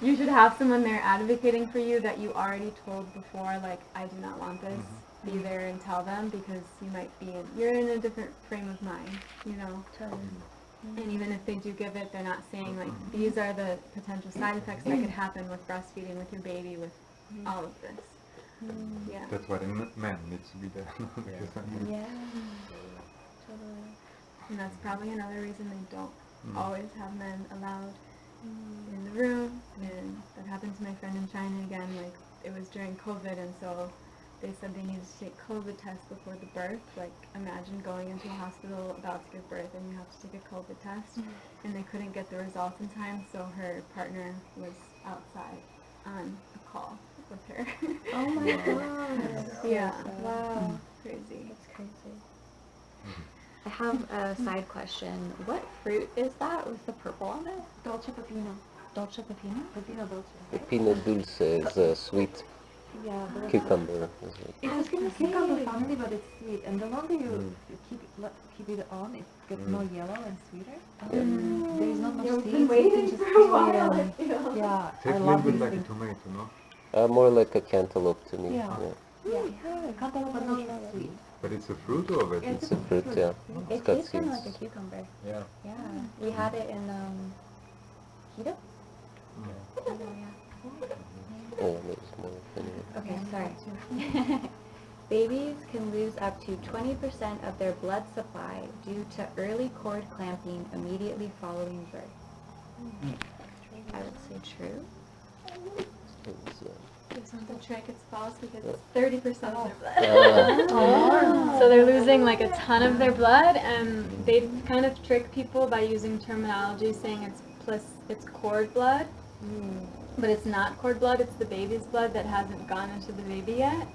you should have someone there advocating for you that you already told before. Like I do not want this. Mm-hmm. Be there and tell them because you might be in. You're in a different frame of mind. You know. Totally. And mm-hmm. even if they do give it, they're not saying like mm-hmm. these are the potential side effects that could happen with breastfeeding with your baby with all of this. Yeah. That's why the m- man needs to be there. because, I Yeah. Totally. And that's probably another reason they don't Mm. always have men allowed in the room, and that happened to my friend in China again. Like it was during COVID, and so they said they needed to take COVID tests before the birth. Like imagine going into a hospital about to give birth, and you have to take a COVID test, mm-hmm. and they couldn't get the results in time, so her partner was outside on a call with her. Oh my god. yeah, Wow. crazy. That's crazy. Mm-hmm. I have a side question. What fruit is that with the purple on it? Dolce Pepino. Dolce Pepino? Pepino Dolce. Pepino dulce is a sweet Yeah, but cucumber. is it? It's a cucumber family, but it's sweet. And the longer you Mm. keep it, keep it on, it gets Mm. more yellow and sweeter. Yeah. Um, there is not much You've seeds. been you waiting just for a while, I and- feel. Yeah, Tastes I a little bit these like a tomato, no? Uh, more like a cantaloupe to me. Yeah. yeah. Yeah, cantaloupe but not sweet. But it's a fruit or a vegetable? It's a fruit, yeah. It's It got tastes kind of like a cucumber. Yeah. Yeah. We had it in um, Quito. Mm. Quito, yeah. Oh, there's more. Anyway. Okay, sorry. Babies can lose up to 20% of their blood supply due to early cord clamping immediately following birth. I would say true. It's, uh, It's not the trick, it's false because it's 30% of their uh, blood. So they're losing like a ton of their blood and they kind of trick people by using terminology saying it's plus it's cord blood. But it's not cord blood, it's the baby's blood that hasn't gone into the baby yet.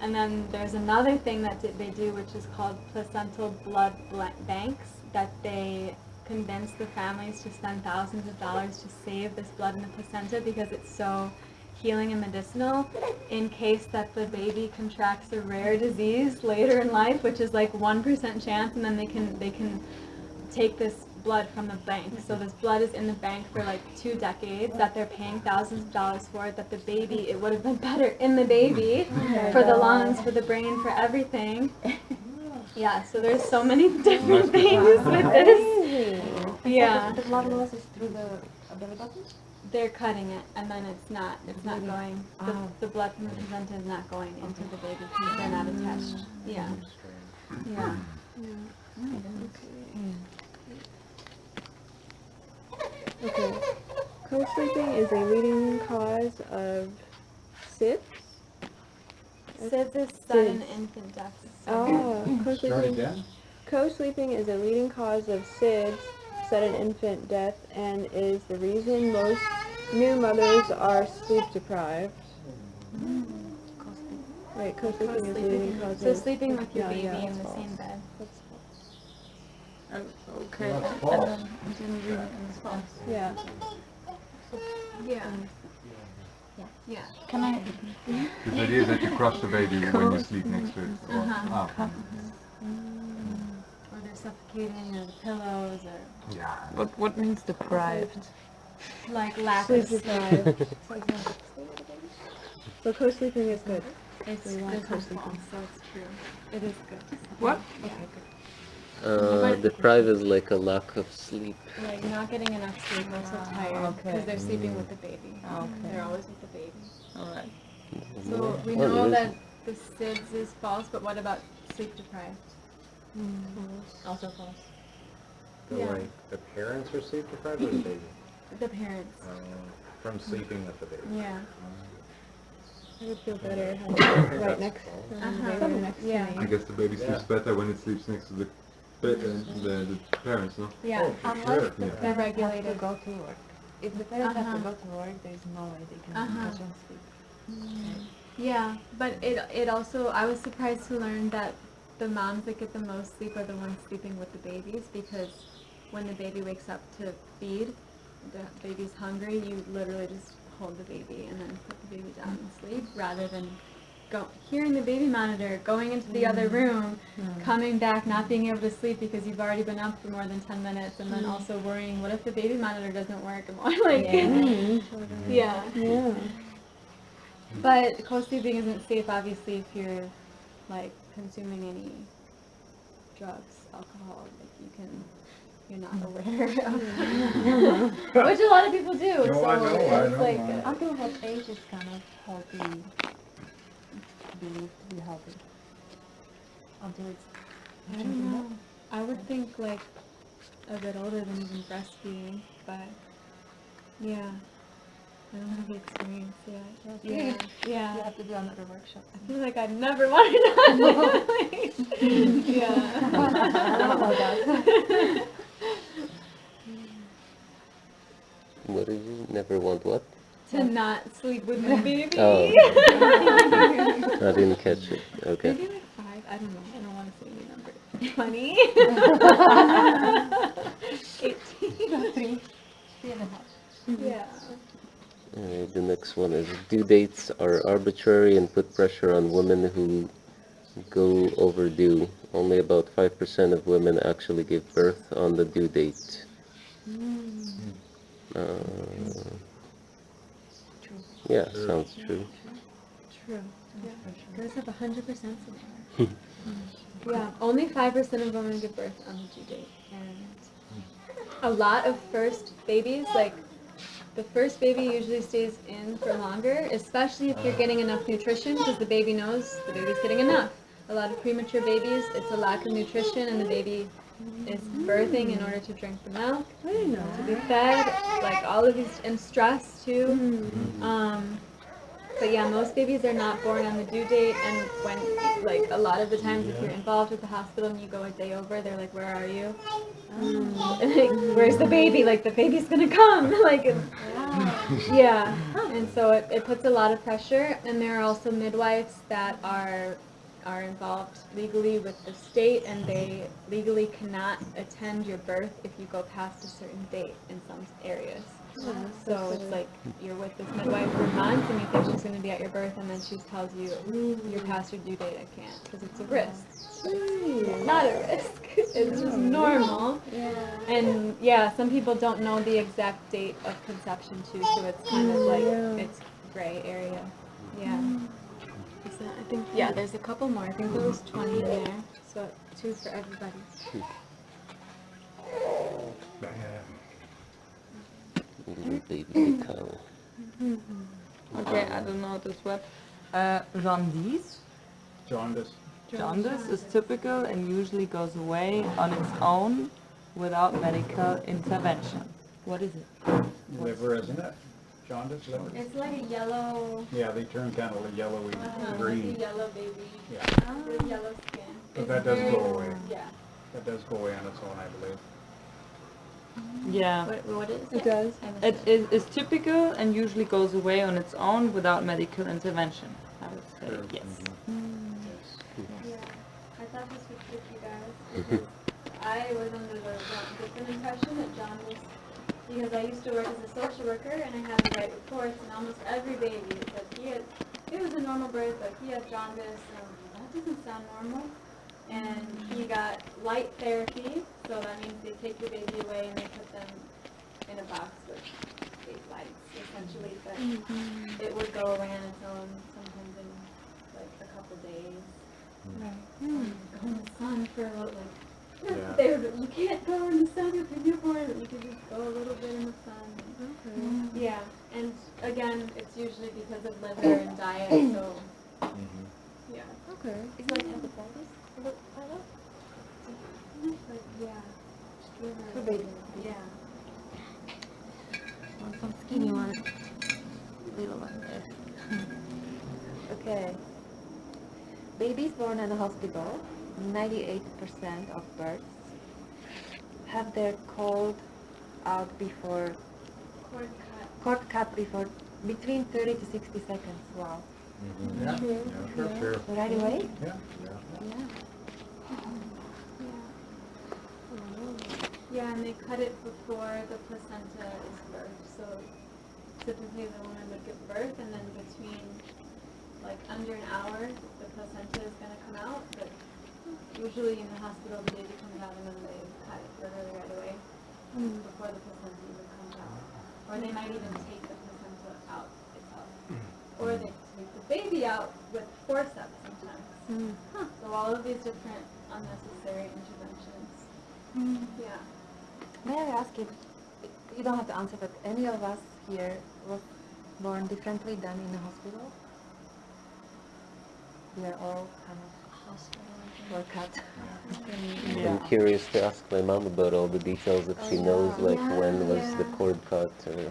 And then there's another thing that they do which is called placental blood bla- banks that they convince the families to spend thousands of dollars to save this blood in the placenta because it's so healing and medicinal in case that the baby contracts a rare disease later in life which is like 1% chance and then they can they can take this blood from the bank. So this blood is in the bank for like two decades that they're paying thousands of dollars for it that the baby it would have been better in the baby for the lungs for the brain for everything. Yeah so there's so many different things with this yeah The blood loss is through the belly button? they're cutting it and then it's not it's not Really? going the, Ah. the blood from the placenta is not going into the baby because they're not attached yeah yeah Okay. Okay. Co-sleeping is a leading cause of SIDS. SIDS is sudden SIDS. infant death Oh, co-sleeping. Co-sleeping is a leading cause of SIDS, sudden infant death, and is the reason most new mothers are sleep deprived. Wait, co-sleeping is a leading Co-sleeping. cause so sleeping with your Yeah, baby yeah, in the false. same bed Okay. That's I false. don't, I didn't really understand. Yeah. yeah yeah Can I? The idea is that you crush the baby when you sleep next to it. Or, Uh-huh. ah, or they're suffocating or the pillows or yeah. What What means deprived? like lack Sleep of sleep deprived. So co-sleeping is good. it's We want it's not co-sleeping. false so it's true it is good What? Uh, deprived is like a lack of sleep. like not getting enough sleep or so Ah, tired because okay. they're sleeping with the baby Okay. they're always with the baby All right. So we Oh, know there that is- the SIDS is false, but what about sleep deprived? Also false. The, Yeah. like, the parents are sleep deprived or the baby? The parents. Um, from sleeping with the baby. Yeah. I would feel better having I right next, false. Uh-huh. baby next Yeah. to I guess the baby sleeps Yeah. better when it sleeps next to the ba- uh, the, the parents, no? Yeah. Oh, for Unless sure. the Yeah. parents have to go to work. If the parents have Uh-huh. to go to work, there is no way they can Uh-huh. catch on sleep. Yeah, but it it also I was surprised to learn that the moms that get the most sleep are the ones sleeping with the babies because when the baby wakes up to feed, the baby's hungry, you literally just hold the baby and then put the baby down and sleep rather than go hearing the baby monitor, going into the other mm-hmm. room, coming back, not being able to sleep because you've already been up for more than ten minutes, and then mm-hmm. also worrying what if the baby monitor doesn't work and what like yeah. Yeah. But co-sleeping isn't safe, obviously, if you're like consuming any drugs, alcohol, like you can, you're not aware of, which a lot of people do. No, so I know, I know, like, I- uh, Until what age is kind of healthy, believed to be healthy? Until it's I don't know. I would think like a bit older than even breastfeeding, but yeah, I don't have the experience yet. Okay. Yeah, yeah. You have to do another workshop. I feel like I'd never want to Yeah. I don't know that. What did you never want what? to not sleep with my baby. Oh. I didn't catch it. Okay. Maybe like five. I don't know. I don't want to say any number. Twenty. Eighteen. Three. Three and a half. Yeah. Uh, the next one is due dates are arbitrary and put pressure on women who go overdue. Only about 5% of women actually give birth on the due date. Uh, yeah, sounds true. True. Yeah. Girls have hundred percent support. yeah. Only five percent of women give birth on the due date, and a lot of first babies, like the first baby, usually stays in for longer, especially if you're getting enough nutrition, because the baby knows the baby's getting enough. A lot of premature babies, it's a lack of nutrition, and the baby is birthing in order to drink the milk, to be fed, like all of these, and stress too. Um, but yeah, most babies are not born on the due date, and when, like, a lot of the times if you're involved with the hospital and you go a day over, they're like, where are you? Um, and, like, where's the baby? Like, the baby's gonna come! like, yeah, and so it, it puts a lot of pressure, and there are also midwives that are are involved legally with the state, and they legally cannot attend your birth if you go past a certain date in some areas. Uh-huh. So it's like you're with this midwife for months, and you think she's going to be at your birth, and then she tells you you're past your due date. I can't because it's a risk. It's not a risk. It's just oh. normal. And yeah, some people don't know the exact date of conception too, so it's kind of like it's gray area. Yeah. Mm. Is that- I think yeah, there's a couple more. I think there was 20 in there, so two for everybody. Little baby cow. Okay, I don't know this word. Uh, jaundice. Jaundice. Jaundice is typical and usually goes away on its own without medical intervention. What is it? Liver, isn't it? Jaundice liver? It's like a yellow, Yeah, they turn kind of yellowy uh, green. like a yellow baby. Yeah. With yellow skin. But It's that does go away. Yeah. That does go away on its own, I believe. Yeah. What, what is it? It does. I missed It is, is typical and usually goes away on its own without medical intervention. I would say Sure. yes. Mm-hmm. Yeah, I thought this would fit you guys. I was under the wrong- different impression that John was, because I used to work as a social worker and I had to write reports and almost every baby said he had, it was a normal birth, but he had jaundice and I was like, that doesn't sound normal. And he got light therapy, so that means they take your baby away and they put them in a box with eight lights essentially, but it would go away on its own sometimes in like a couple days. Um, Go in the sun for a little, like, Yeah. they were, you can't go in the sun with your newborn, but you can just go a little bit in the sun. Yeah, and again, it's usually because of liver and diet, so, Mhm. yeah. Okay. Is it like hepatitis? Is it like that? But, yeah. For baby. Yeah. Want some skinny one. Little one there. okay. Babies born in a hospital, 98% of births have their cord out before, Cord cut. cord cut before, between 30 to 60 seconds. Wow. Mhm. Yeah, True. yeah, sure, sure. Right away? Yeah. Yeah. Yeah, and they cut it before the placenta is birthed, so typically the woman would give birth and then between, like, under an hour, the placenta is gonna come out, but usually in the hospital, the baby comes out and then they cut it literally right away, mm. before the placenta even comes out. Or they might even take the placenta out itself. Mm. Or they take the baby out with forceps sometimes. Mm. So all of these different unnecessary interventions. Yeah. May I ask if, you don't have to answer, but any of us here was born differently than in the hospital? We are all kind of hospital Or cut. Yeah. I'm curious to ask my mom about all the details if she oh, knows like when was the cord cut or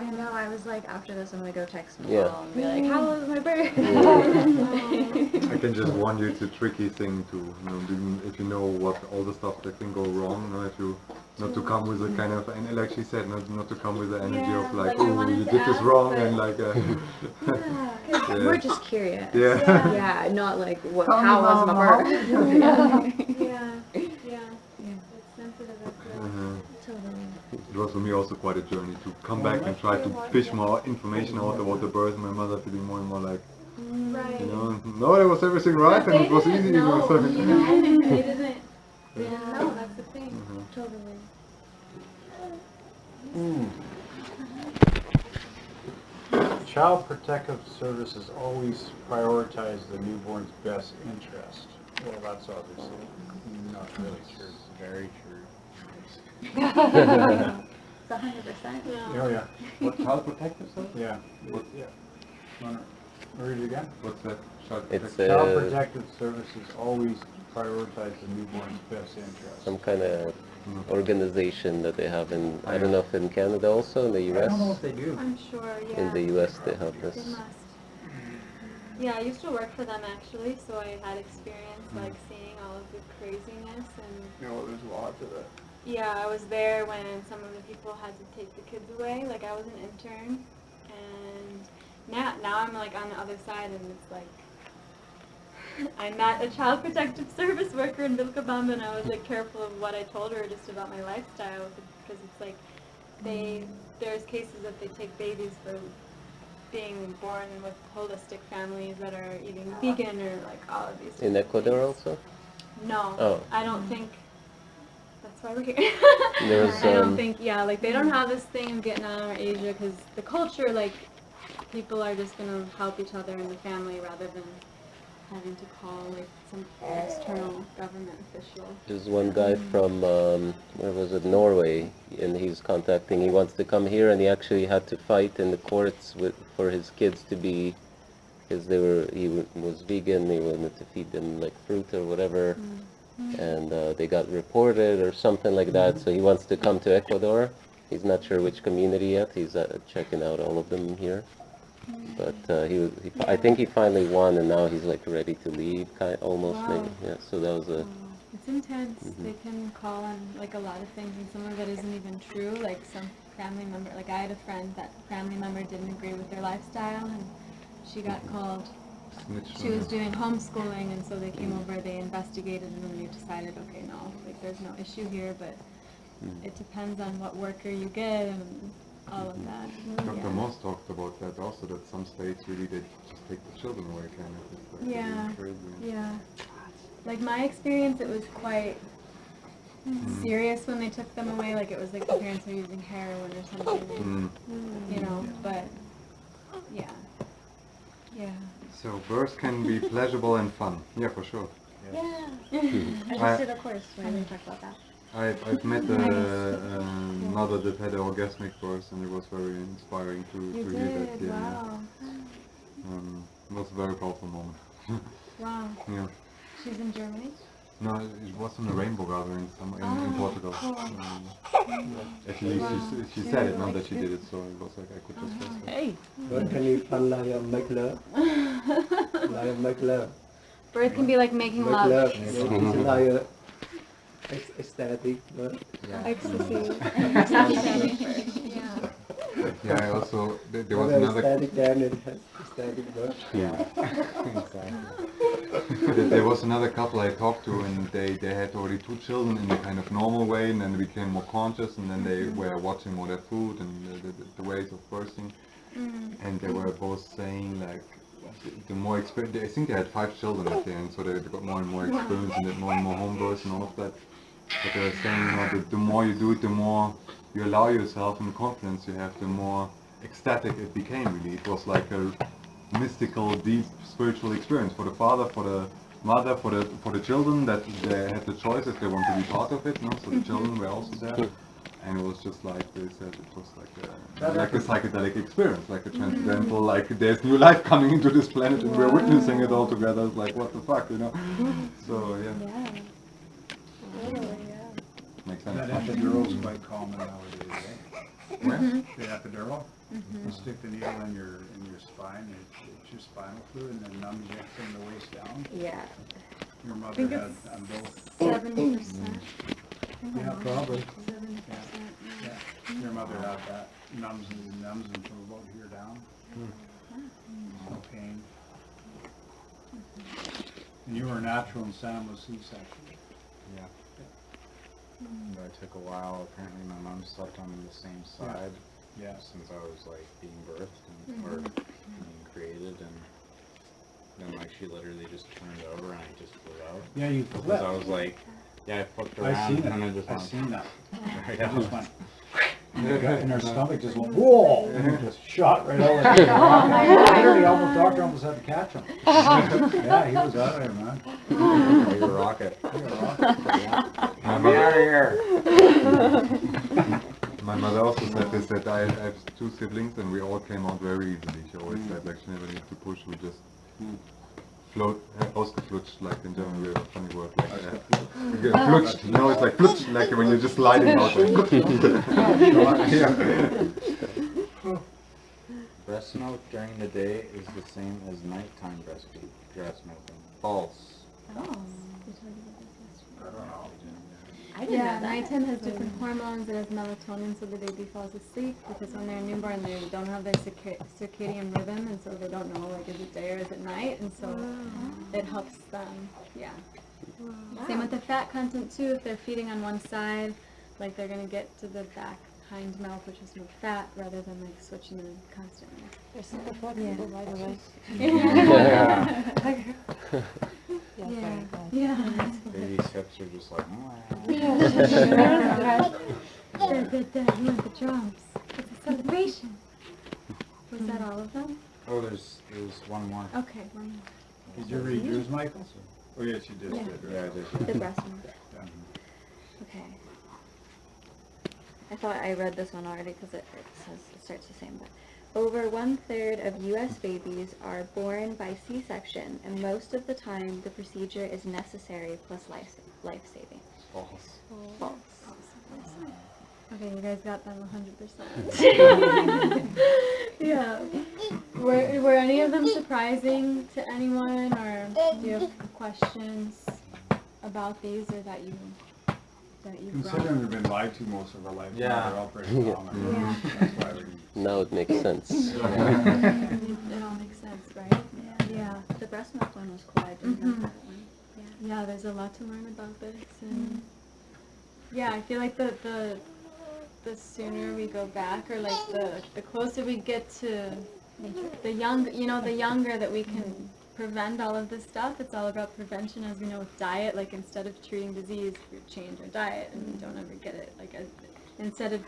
I know, I was like, after this, I'm gonna go text Yeah. Paul and be like, how was my birth? I can just warn you, it's a tricky thing to, you know, if you know what all the stuff that can go wrong, you know, if you, not to come with a kind of, and like she said, not, not to come with the energy Yeah, of like, like oh, you did this wrong, and like, uh, Yeah. Yeah. We're just curious. Yeah. Yeah, not like, what, Call how was my mama. birth? Yeah, yeah. It's sensitive, I feel. uh, Totally. it was for me also quite a journey to come back and try to fish more information out about the birth, my mother feeling more and more like, Right. you know, no, it was everything right, and it was They easy, didn't you know, know, so. you know, they didn't, they didn't that's the thing. Mhm. Totally. Child Protective Services always prioritize the newborn's best interest. Well, that's obviously not really true. Very true. It's hundred percent. Yeah. Oh, yeah, What, child protective service? yeah. What- Yeah. Wanna read it again? What's that? Child It's protective- Child uh, Protective Services always prioritize the newborn's best interest. some kind of Mhm. organization that they have in I don't know if in Canada also in the I don't know US if they do. I'm sure, yeah. in the US they have They this must. Yeah, I used to work for them actually, so I had experience like seeing all of the craziness and You know, there's a lot to that. Yeah, I was there when some of the people had to take the kids away. Like I was an intern and now now I'm like on the other side and it's like I met a child protective service worker in Vilcabamba and I was like careful of what I told her just about my lifestyle because it's like they there's cases that they take babies for being born with holistic families that are eating vegan or like all of these in Ecuador things. also No, Oh. I don't think. That's why we're here. Was, I don't um, think, yeah, like they don't have this thing in Vietnam or Asia because the culture, like, people are just gonna help each other in the family rather than having to call like some external government official. There's one guy from um, where was it Norway, and he's contacting. He wants to come here, and he actually had to fight in the courts with for his kids to be, because they were he was vegan. He wanted to feed them like fruit or whatever, and uh, they got reported or something like that. So he wants to come to Ecuador. He's not sure which community yet. He's uh, checking out all of them here. But uh, he, was, he, I think he finally won, and now he's like ready to leave, kind almost maybe. Yeah. So that was a It's intense. Mhm. They can call on like a lot of things, and some of it isn't even true. Like some family member, like I had a friend that family member didn't agree with their lifestyle, and she got called. Snitch She was you. doing homeschooling, and so they came over. They investigated, and then they decided, okay, no, like there's no issue here, but Mm. it depends on what worker you get and all of that. Dr. Yeah. Moss talked about that also, that some states really they just take the children away kind of. It's like really Yeah. crazy. Yeah. Like my experience, it was quite Mm. serious when they took them away. Like it was like the parents were using heroin or something, Mm. you know. But yeah, yeah. So birth can be pleasurable and fun. Yeah, for sure. Yeah. I I- just did a course where we talked about that. I've, I've met a, a mother that had an orgasmic birth and it was very inspiring to, You to hear that. did. Yeah, Wow. yeah. Um, it was a very powerful moment. Wow. yeah. She's in Germany. No, it was in a rainbow gathering some, in, in Oh, Portugal. cool. Um, at least Wow. she, she said it, not that she did it, so it was like I could just trust her. Hey, But can you fun like uh, make love? like make love. Birth can be like making Make love. love. It's like uh, it's ecstatic, but Ecstasy. yeah. Yeah, I also, there, there was when another ecstatic then it has ecstatic but There there was another couple I talked to and they, they had already two children in a kind of normal way and then they became more conscious and then they were mm-hmm. watching more their food and the, the, the ways of birthing mm-hmm. and they were both saying like the more experience, I think they had five children at the end so they got more and more experience and did more and more home births and all of that. But they were saying, you know, the, the more you do it, the more you allow yourself and the confidence you have, the more ecstatic it became really. It was like a mystical, deep spiritual experience for the father, for the mother, for the for the children that they had the choice if they want to be part of it. No? So the children were also there. and it was just like they said, it was like a, like a psychedelic experience, like a mm-hmm. transcendental, like there's new life coming into this planet and we're witnessing it all together. It's like what the fuck, you know? So yeah, Yeah. Yeah. Makes sense. That epidural's quite common nowadays, eh? Where? Mm-hmm. The epidural, mm-hmm. you stick the needle in your, in your spine, it, it's your spinal fluid and then numbs you from the waist down. Yeah. Your mother think had it's on um, both, Seventy percent. yeah, oh, probably. Seventy percent. Yeah, your mother had that, numbs and numbs them from about here down. Hmm. No pain. And you were natural and Sam was C-section. Yeah. But it took a while. Apparently, my mom slept on the same side Yeah. since I was like being birthed and, mm-hmm. or being created, and then like she literally just turned over and I just flew out. Yeah, you Because flipped. I was like, yeah, I flipped I around seen and I just I went seen that. right It out. just went, and her gut- and her stomach just went, whoa, and it just shot right out. Oh Literally, almost, doctor almost had to catch him. Yeah, he was out of there, man. Like a rocket. He was rocked. My Get mother, out of here! my mother also said this that I, I have two siblings and we all came out very easily. She always said like she never needs to push, we just hmm. Float, uh, ausgeflutscht, like in German we have a funny word like that. We flutscht, you know, it's like flutscht, like when you're just sliding out. Like, yeah. Breast milk during the day is the same as nighttime breastfeed, breast milking. False. I didn't Yeah, know that. nighttime has different hormones. It has melatonin so the baby falls asleep because when they're newborn they don't have their circadian rhythm and so they don't know like is it day or is it night and so it helps them. Yeah. Same with the fat content too. If they're feeding on one side, like they're gonna get to the back hind milk, which is more fat, rather than like switching them constantly. They're super flexible, by the way. Yeah. Yeah, very nice. Yeah. Baby's hips are just like, Good, good, good. You want the drums. It's a celebration. Was that all of them? oh, there's there's one more. Okay, one more. Did you read yours, Michael? Oh, yes, you did, Yeah. did, Yeah, I did. The breast milk. Yeah. Okay. I thought I read this one already because it, it says it starts the same, but over one third of U.S. babies are born by C-section, and most of the time the procedure is necessary plus life life saving. False. False. Okay, you guys got them 100%. yeah. Were, were any of them surprising to anyone, or do you have questions about these, or that you that you brought? Considering we've been lied to most of our life, Yeah. now they're all pretty common. Yeah. That's why we. Now it makes sense. it all makes sense, right? Yeah. yeah. The breast milk one was cool. I didn't know Mhm. that one. Yeah, there's a lot to learn about this, and yeah, I feel like the the the sooner we go back, or like the the closer we get to the young, you know, the younger that we can prevent all of this stuff. It's all about prevention, as we know with diet. Like instead of treating disease, we change our diet, and don't ever get it. Like as, instead of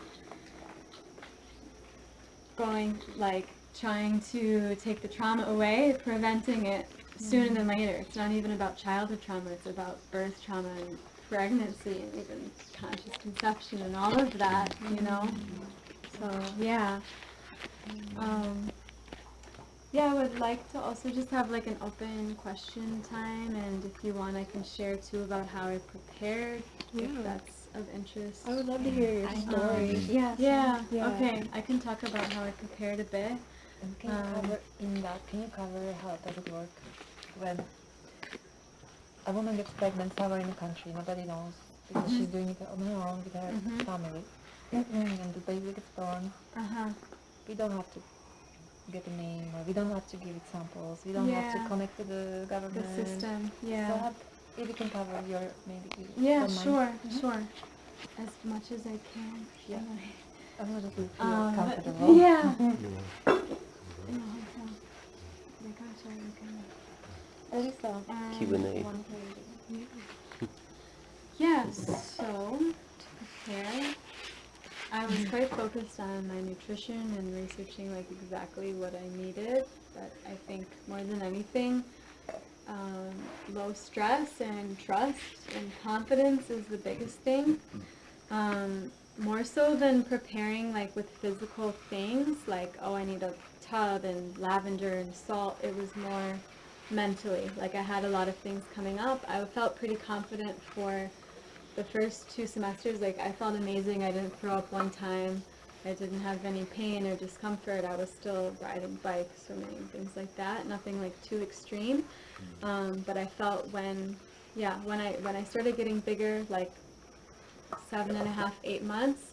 going like trying to take the trauma away, preventing it sooner than later. It's not even about childhood trauma, it's about birth trauma and pregnancy and even conscious conception and all of that, you know? So, yeah. Um, yeah, I would like to also just have like an open question time and if you want I can share too about how I prepared Yeah. if that's of interest. I would love to hear your story. Yeah. Yeah, Yeah. okay. I can talk about how I prepared a bit. And can you Um, cover in that? Can you cover how does it work when a woman gets pregnant somewhere in the country, nobody knows because she's doing it on her own with her Mhm. family, and the baby gets born. Uh-huh. We don't have to get a name, or we don't have to give it samples. We don't have to connect to the government. The government. system, So yeah. have, if you can cover your maybe. Yeah, don't mind. sure, Mhm. sure. As much as I can. Yeah. Anyway. As much as you feel Um, but- comfortable. yeah. In the hotel. My gosh, I can. Um, Q&A. one thing. Yeah, so to prepare, I was quite focused on my nutrition and researching like exactly what I needed. But I think more than anything, um, low stress and trust and confidence is the biggest thing. Um, more so than preparing like with physical things, like oh I need a tub and lavender and salt. It was more mentally. Like I had a lot of things coming up. I felt pretty confident for the first two semesters. Like I felt amazing. I didn't throw up one time. I didn't have any pain or discomfort. I was still riding bikes, swimming, things like that. Nothing like too extreme. Um, but I felt when, yeah, when I when I started getting bigger, like seven and a half, eight months,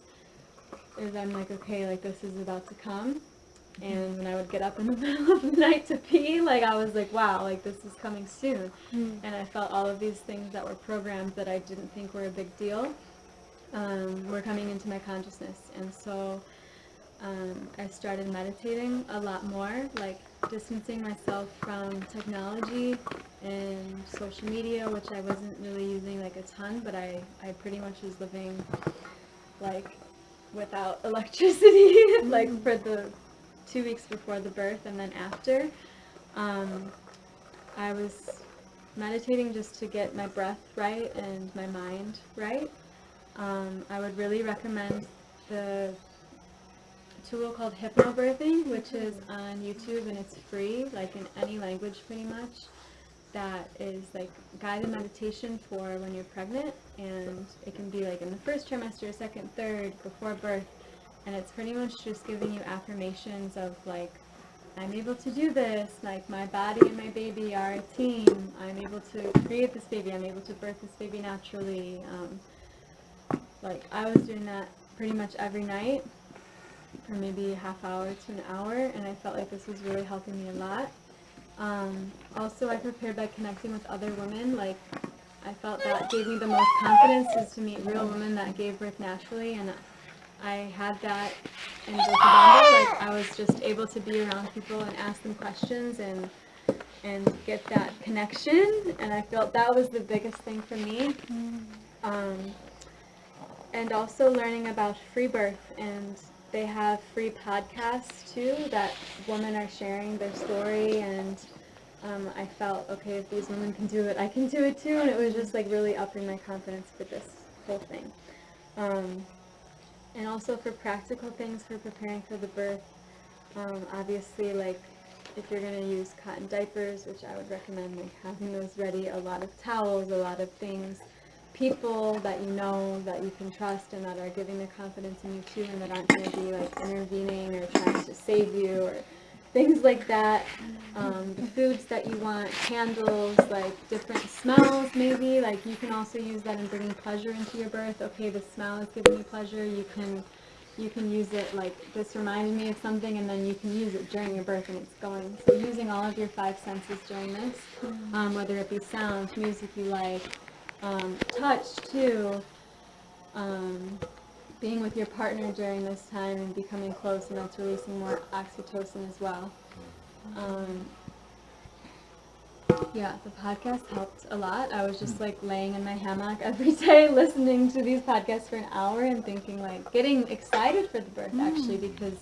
is I'm like, okay, like this is about to come. And when I would get up in the middle of the night to pee, like I was like, wow, like this is coming soon. And I felt all of these things that were programmed that I didn't think were a big deal um, were coming into my consciousness. And so um, I started meditating a lot more, like distancing myself from technology and social media, which I wasn't really using like a ton, but I, I pretty much was living like without electricity, like for the two weeks before the birth and then after. Um, I was meditating just to get my breath right and my mind right. Um, I would really recommend the tool called Hypnobirthing, which is on YouTube and it's free, like in any language pretty much. That is like guided meditation for when you're pregnant, and it can be like in the first trimester, second, third, before birth, and it's pretty much just giving you affirmations of like, I'm able to do this, like my body and my baby are a team, I'm able to create this baby, I'm able to birth this baby naturally. Um, like I was doing that pretty much every night for maybe a half hour to an hour, and I felt like this was really helping me a lot. Um, also, I prepared by connecting with other women. Like, I felt that gave me the most confidence is to meet real women that gave birth naturally, and I had that in Vilcabamba. Like, I was just able to be around people and ask them questions and and get that connection, and I felt that was the biggest thing for me. Um, and also learning about free birth and they have free podcasts too that women are sharing their story and um, I felt okay if these women can do it I can do it too and it was just like really upping my confidence for this whole thing um, and also for practical things for preparing for the birth um, obviously like if you're going to use cotton diapers which I would recommend like having those ready a lot of towels a lot of things people that you know that you can trust and that are giving the confidence in you too and that aren't going to be like intervening or trying to save you or things like that um, foods that you want candles like different smells maybe like you can also use that in bringing pleasure into your birth. Okay the smell is giving you pleasure. You can you can use it like this reminded me of something and then you can use it during your birth and it's going so using all of your five senses during this um, whether it be sound music you like um, touch too, um, being with your partner during this time and becoming close and that's releasing more oxytocin as well. Um, yeah, the podcast helped a lot. I was just like laying in my hammock every day listening to these podcasts for an hour and thinking like getting excited for the birth actually because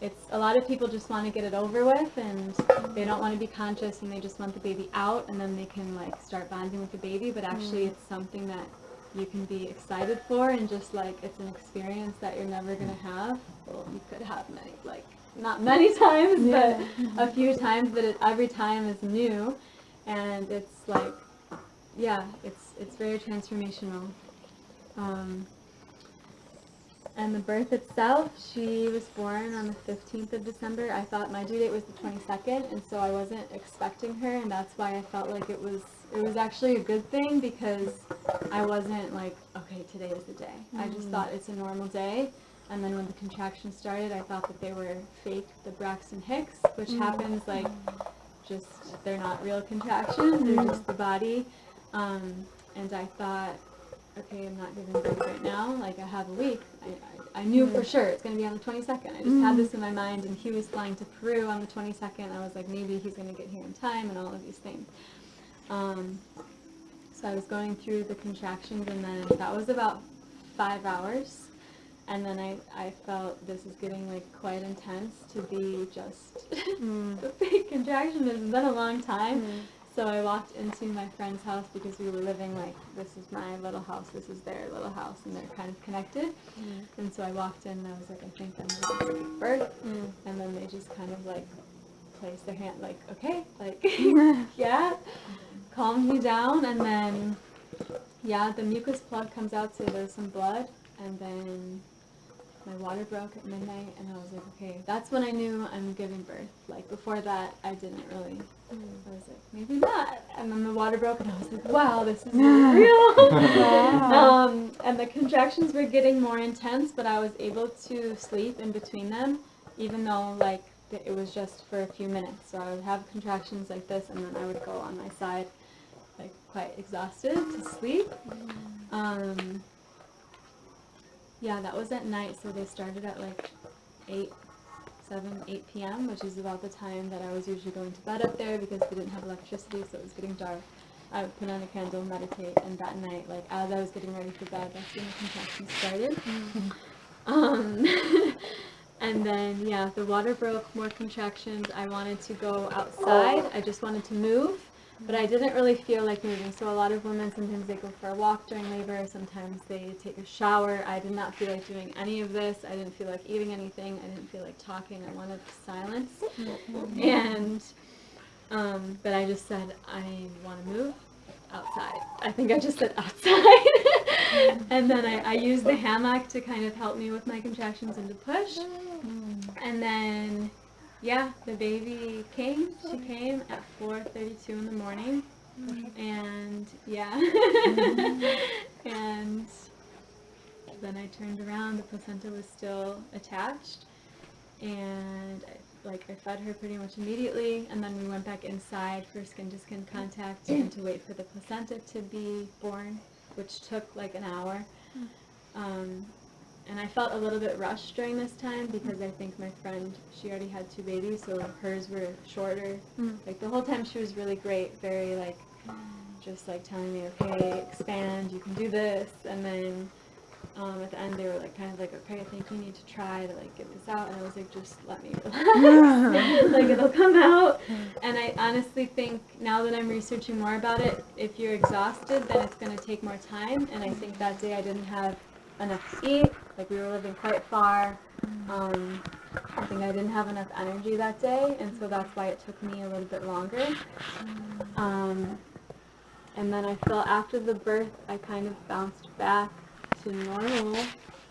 it's a lot of people just want to get it over with and they don't want to be conscious and they just want the baby out and then they can like start bonding with the baby but actually it's something that you can be excited for and just like it's an experience that you're never going to have. Well you could have many like not many times but a few times but it, every time is new. And it's like yeah it's it's very transformational. Um, and the birth itself, she was born on the 15th of December. I thought my due date was the 22nd, and so I wasn't expecting her, and that's why I felt like it was it was actually a good thing because I wasn't like, okay, today is the day. I just mm. thought it's a normal day. And then when the contractions started, I thought that they were fake, the Braxton Hicks, which mm. happens like just, they're not real contractions, they're mm. just the body. Um, and I thought, okay, I'm not giving birth right now, like I have a week. I, I, I knew for sure it's going to be on the 22nd. I just had this in my mind, and he was flying to Peru on the 22nd. I was like, maybe he's going to get here in time, and all of these things. Um, so I was going through the contractions, and then that was about five hours. And then I, I felt this is getting like quite intense to be just mm. a fake contraction. It's been a long time mm. So I walked into my friend's house because we were living like this is my little house, this is their little house, and they're kind of connected. Mm. And so I walked in and I was like, I think I'm going to give birth. And then they just kind of like placed their hand, like, okay, like, yeah, calmed me down. And then, yeah, the mucus plug comes out, so there's some blood. And then my water broke at midnight, and I was like, okay, that's when I knew I'm giving birth. Like, before that, I didn't really. I was like, maybe not. And then the water broke, and I was like, wow, this is really real. um, and the contractions were getting more intense, but I was able to sleep in between them, even though like it was just for a few minutes. So I would have contractions like this, and then I would go on my side, quite exhausted to sleep. Um, yeah, that was at night, so they started at like 8, 7, 8 p.m., which is about the time that I was usually going to bed up there because we didn't have electricity, so it was getting dark. I would put on a candle, meditate, and that night, like as I was getting ready for bed, that's when the contractions started. Um, and then, yeah, the water broke, more contractions. I wanted to go outside. I just wanted to move, but I didn't really feel like moving. So a lot of women, sometimes they go for a walk during labor. Sometimes they take a shower. I did not feel like doing any of this. I didn't feel like eating anything. I didn't feel like talking. I wanted silence. And, um, but I just said, I want to move outside. I think I just said outside. and then I, I used the hammock to kind of help me with my contractions and to push. And then, yeah, the baby came. She came at 4.32 in the morning. And, yeah. and then I turned around. The placenta was still attached. And I like I fed her pretty much immediately, and then we went back inside for skin to skin contact and to wait for the placenta to be born, which took like an hour. Um, and I felt a little bit rushed during this time because I think my friend she already had two babies, so hers were shorter. Like the whole time she was really great, very like just like telling me, okay, expand, you can do this, and then um, at the end they were like kind of like okay I think you need to try to like get this out. And I was like just let me relax. Like it'll come out. And I honestly think now that I'm researching more about it if you're exhausted then it's going to take more time. And I think that day I didn't have enough to eat like we were living quite far um, I think I didn't have enough energy that day and so that's why it took me a little bit longer um, and then I felt after the birth I kind of bounced back to normal.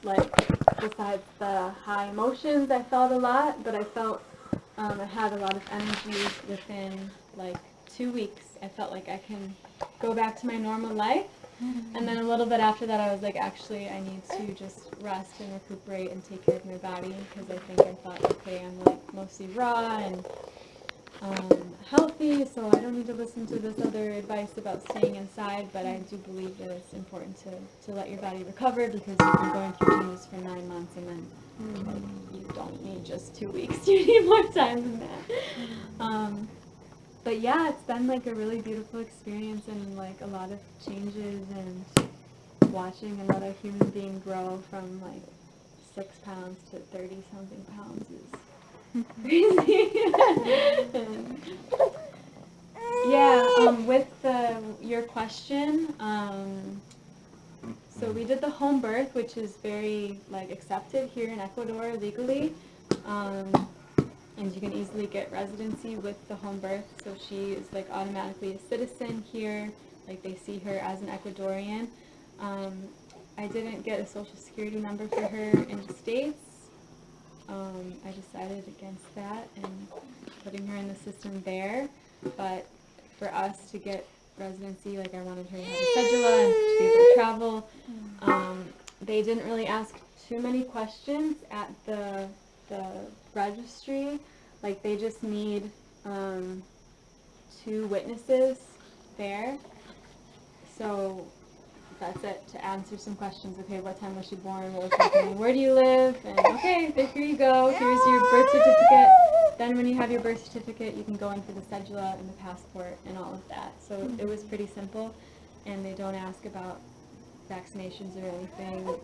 Like, besides the high emotions, I felt a lot, but I felt um, I had a lot of energy within like two weeks. I felt like I can go back to my normal life. And then a little bit after that, I was like, actually, I need to just rest and recuperate and take care of my body because I think I thought, okay, I'm like mostly raw and um, healthy, so I don't need to listen to this other advice about staying inside, but I do believe that it's important to, to let your body recover because you've been going through changes for nine months and then like, you don't need just two weeks, you need more time than that. Um, but yeah, it's been like a really beautiful experience and like a lot of changes and watching another human being grow from like six pounds to 30 something pounds is crazy. Yeah, um, with the, your question, um, so we did the home birth, which is very like accepted here in Ecuador legally. Um, and you can easily get residency with the home birth. So she is like automatically a citizen here. Like they see her as an Ecuadorian. Um, I didn't get a social security number for her in the States. Um, I decided against that and putting her in the system there. But for us to get residency, like I wanted her to have a cedula and to be able to travel. Um, they didn't really ask too many questions at the the registry. Like they just need um, two witnesses there. So that's it to answer some questions. Okay, what time was she born? What was happening? Where do you live? And okay, here you go. Here's your birth certificate. Then when you have your birth certificate, you can go in for the cedula and the passport and all of that. So it was pretty simple, and they don't ask about vaccinations or anything.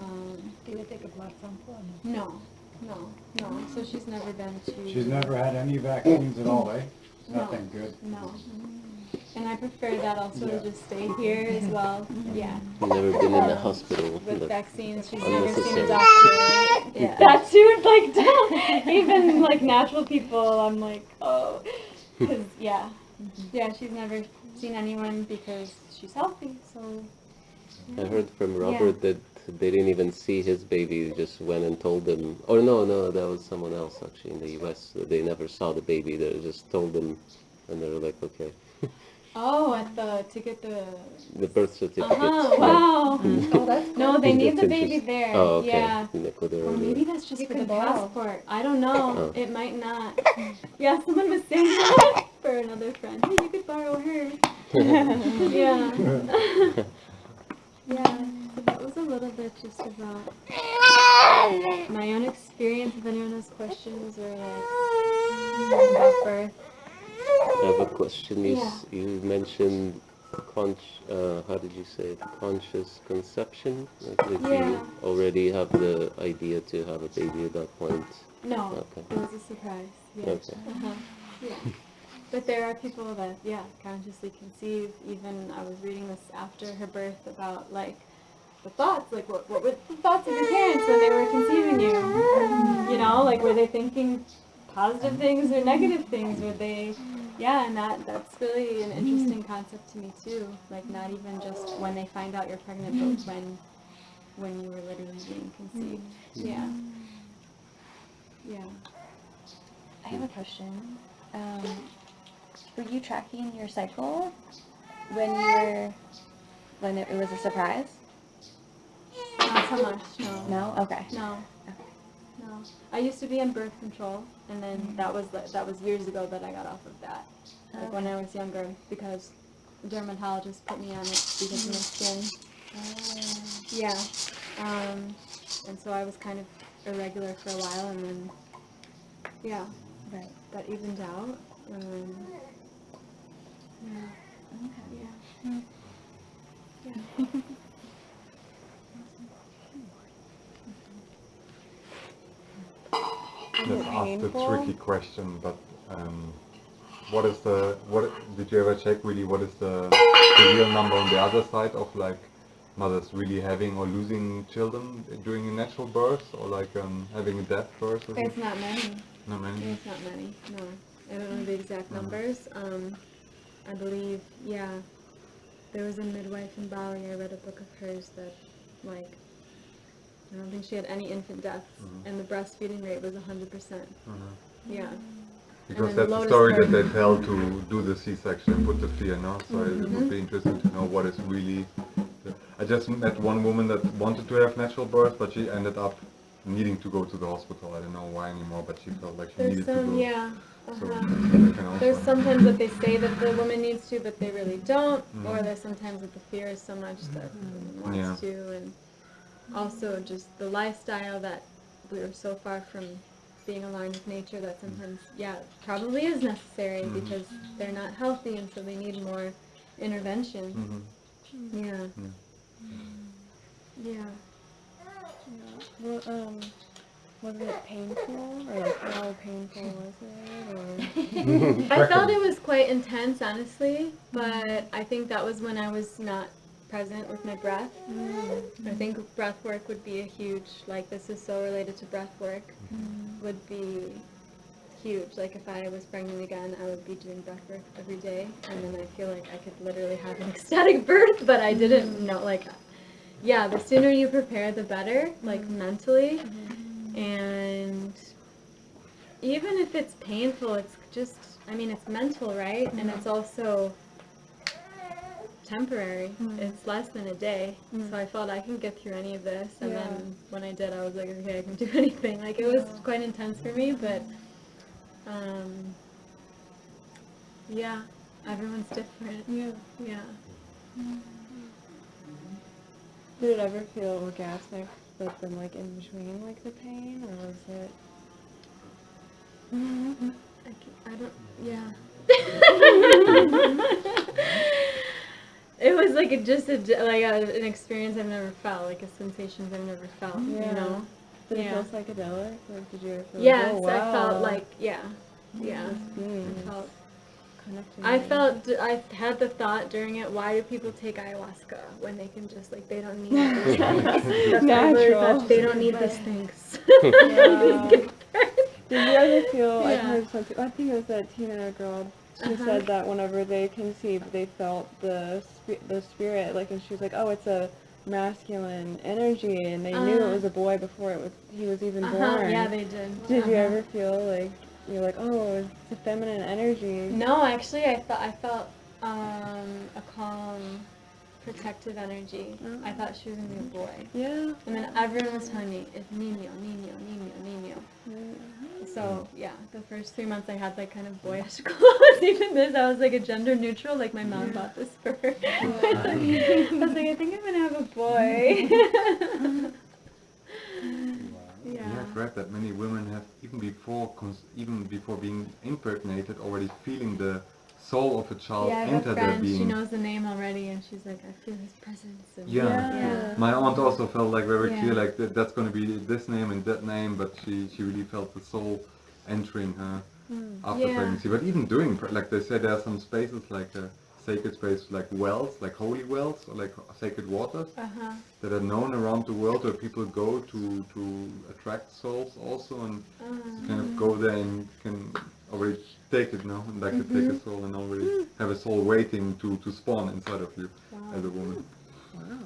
Um, Do they take a blood sample? no, no, no. So she's never been to. She's never had any vaccines at all, eh? No. Nothing good. No. And I prefer that also to just stay here as well. Yeah. Never been in the hospital. With but vaccines, she's never seen a doctor. Yeah. That too, like, don't- even like natural people, I'm like, oh. Because, yeah. Yeah, she's never seen anyone because she's healthy, so. I heard from Yeah. Robert that they didn't even see his baby, just went and told them. Or no, no, that was someone else actually in the U.S. They never saw the baby. They just told them, and they were like, okay, Oh, at the, to get the. the birth certificate. Uh-huh, wow. Oh, that's No, they need the baby there. Oh, okay. Yeah. Or yeah. maybe that's just You for the borrow. passport. I don't know. Oh. It might not. Yeah, someone was saying that for another friend. Hey, you could borrow her. yeah. yeah. So that was a little bit just about my own experience. If anyone has questions or like about birth. I have a question. You, Yeah. s- you mentioned uh, how did you say it? Conscious conception? Like that Yeah. you already have the idea to have a baby at that point. No, Okay. it was a surprise. Yeah. Okay. Uh-huh. Yeah. But there are people that, yeah, consciously conceive. Even I was reading this after her birth about like the thoughts, like what, what were the thoughts of your parents when they were conceiving you? You know, like were they thinking positive things or negative things? Were they, yeah, and that that's really an interesting concept to me too. Like not even just when they find out you're pregnant, but when when you were literally being conceived. Yeah. Yeah. I have a question. Um, were you tracking your cycle when you were when it, it was a surprise? So much, no. No. Okay. No. No. I used to be on birth control, and then that was that was years ago that I got off of that. Like when I was younger, because a dermatologist put me on it because of my skin. Yeah. Um, and so I was kind of irregular for a while, and then yeah, Right. that evened out. Um, yeah. Okay. Yeah. Yeah. Let's ask the tricky question, but um, what is the what did you ever check really what is the, the real number on the other side of like mothers really having or losing children during a natural birth or like um, having a death birth? It's not many. Not many. It's not many, no. I don't know the exact numbers. Um, I believe, yeah, there was a midwife in Bali, I read a book of hers that, like, I don't think she had any infant deaths, Mhm. and the breastfeeding rate was 100%. Mhm. Yeah. Because then that's the lotus story that they tell to do the C-section and put the fear, no? So it Mhm. would be interesting to know what is really. I just met one woman that wanted to have natural birth, but she ended up needing to go to the hospital. I don't know why anymore, but she felt like she There's needed to some, go. yeah. So Uh-huh. that can also There's sometimes that they say that the woman needs to, but they really don't. Mhm. Or there's sometimes that the fear is so much that the woman wants to. And also just the lifestyle that we're so far from being aligned with nature that sometimes, yeah, probably is necessary Mhm. because they're not healthy and so they need more intervention. Mhm. Yeah. Yeah. Well, um, was it painful or like how painful was it? Or I felt it was quite intense, honestly, but I think that was when I was not present with my breath. Mm. I think breath work would be a huge, like this is so related to breath work, mm. would be huge. Like if I was pregnant again, I would be doing breath work every day, and then I feel like I could literally have an ecstatic birth, but I didn't mm. know, like, yeah, the sooner you prepare, the better, like mentally, mm-hmm. and even if it's painful, it's just, I mean, it's mental, right? And mm-hmm. it's also temporary. Hmm. It's less than a day. Hmm. So I felt I can get through any of this. And Yeah. then when I did, I was like, okay, I can do anything. Like, it was quite intense for me, but, um, yeah, everyone's different. yeah. Yeah. Mm-hmm. Did it ever feel orgasmic, but then like in between like the pain, or was it? I, I don't, yeah. it was like a, just a, d- like a, an experience I've never felt, like a sensation I've never felt, Yeah. you know? Did Yeah. it feel psychedelic? Like did you ever feel? Yes, like, oh, I felt like, yeah, yeah. I felt, connecting. I felt I had the thought during it. Why do people take ayahuasca when they can just like they don't need these things? That's what I really Natural. They don't need these things. Yeah. Did you ever feel? I've heard something. I think it was that Tina girl. She Uh-huh. said that whenever they conceived, they felt the spi- the spirit, like, and she was like, "Oh, it's a masculine energy," and they knew Uh. it was a boy before it was he was even Uh-huh, born. Yeah, they did. Did you Uh-huh. ever feel like you're like, "Oh, it's a feminine energy"? No, actually, I thought I felt um, a calm, protective energy. I mm. thought she was gonna be a boy, Yeah. and then everyone was telling me it's Nino, Nino, Nino, Nino. So yeah, the first three months I had like kind of boyish clothes. Even this, I was like a gender neutral. Like my mom bought this for her. I was like, I think I'm gonna have a boy. Yeah, yeah. I've read that many women have even before cons- even before being impregnated already feeling the soul of a child Yeah, I enter their friend. She knows the name already, and she's like, I feel his presence. And Yeah. yeah. My aunt also felt like very Yeah. clear like that, that's going to be this name and that name, but she, she really felt the soul entering her after Yeah. pregnancy. But even during, pre- like they say, there are some spaces like uh, sacred spaces, like wells, like holy wells or like sacred waters Uh huh. that are known around the world where people go to to attract souls also and kind of go there and can already take it now and like to take a mm-hmm. soul and already mm. have a soul waiting to to spawn inside of you as a woman.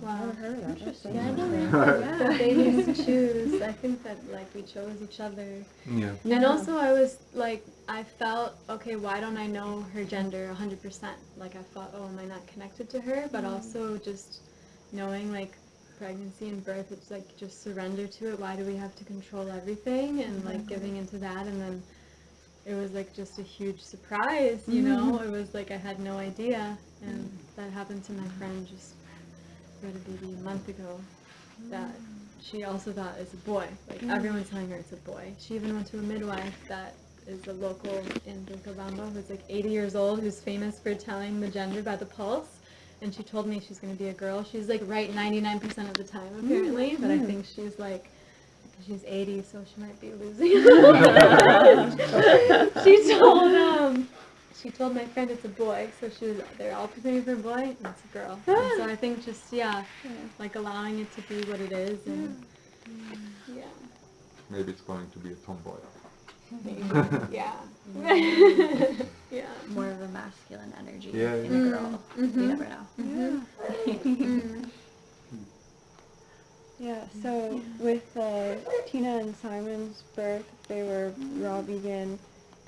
Wow. Interesting. Yeah, I don't know. yeah. Babies choose. I think that like we chose each other. Yeah. And also I was like I felt okay, why don't I know her gender 100%? Like I thought, oh, am I not connected to her? But mm. also just knowing like pregnancy and birth, it's like just surrender to it. Why do we have to control everything? And like mm-hmm. giving into that and then it was like just a huge surprise, you know? Mm-hmm. It was like I had no idea and mm. that happened to my friend just who had a baby a month ago that mm. she also thought it's a boy. Like mm. everyone's telling her it's a boy. She even went to a midwife that is a local in Vilcabamba who's like 80 years old, who's famous for telling the gender by the pulse. And she told me she's going to be a girl. She's like right 99% of the time apparently, but I think she's like she's 80, so she might be losing. she told um she told my friend it's a boy, so she was they're all pretending for a boy and it's a girl. And so I think just yeah, like allowing it to be what it is and yeah. Maybe it's going to be a tomboy. Yeah. yeah. More of a masculine energy Yeah, in yeah. a girl. Mm-hmm. You never know. Yeah, mm-hmm. mm-hmm. So with uh, Tina and Simon's birth, they were raw vegan,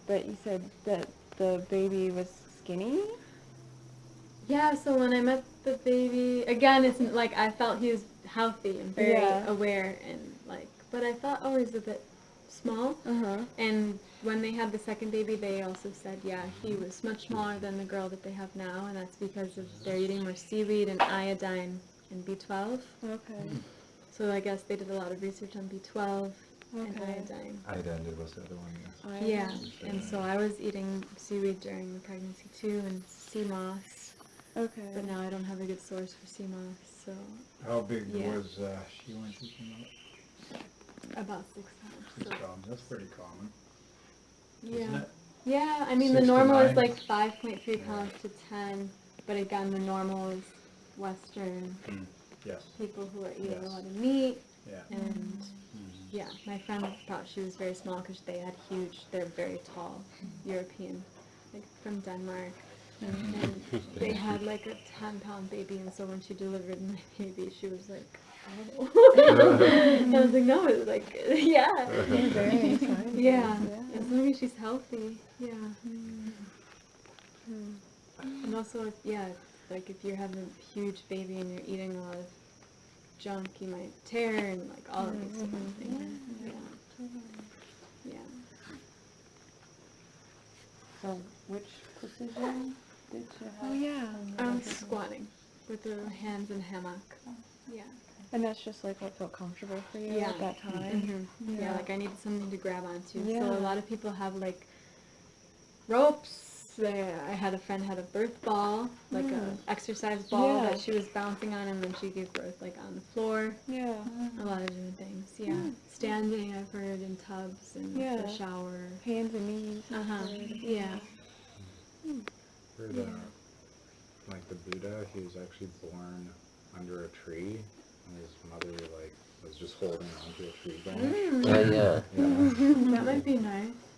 but you said that the baby was skinny? Yeah, so when I met the baby, again, it's like I felt he was healthy and very Yeah. aware and like, but I thought, oh, he's a bit small. Uh-huh. And when they had the second baby, they also said, yeah, he was much smaller than the girl that they have now, and that's because of they're eating more seaweed and iodine and B12. Okay. So I guess they did a lot of research on B12 and Okay. iodine. Idander was the other one, yes. Yeah, and so I was eating seaweed during the pregnancy too, and sea moss. Okay. But now I don't have a good source for sea moss, so How big Yeah. was uh, she when she came out? about six pounds. Six So. pounds, that's pretty common, isn't Yeah. it? Yeah, I mean the Six to normal is nine? like 5.3 pounds to 10, but again the normal is Western Yes, people who are eating Yes. a lot of meat, yeah. and mm-hmm. yeah, my friend thought she was very small because they had huge, they're very tall, European, like from Denmark. And they had like a 10 pound baby, and so when she delivered my baby, she was like, oh. I was like, no, it's like, yeah. Very exciting. Yeah, as long as she's healthy, yeah. Mm. Hmm. And also, if- yeah, like if you're having a huge baby and you're eating a lot of junk, you might tear and like all of these different things. Yeah. Yeah. So which position did you have? Oh yeah. Um, squatting with the hands in hammock. Yeah. And that's just like what felt comfortable for you Yeah. at that time? hmm Yeah. like I needed something to grab onto. So Yeah. a lot of people have like ropes. There, I had a friend had a birth ball, like a exercise ball Yeah. that she was bouncing on, and then she gave birth like on the floor. Yeah. A lot of different things. Yeah, standing. I've heard in tubs and Yeah. the shower. Hands and knees. Uh huh. Yeah. heard uh, like the Buddha, he was actually born under a tree, and his mother like was just holding onto a tree branch. Oh yeah. Yeah. That might be nice.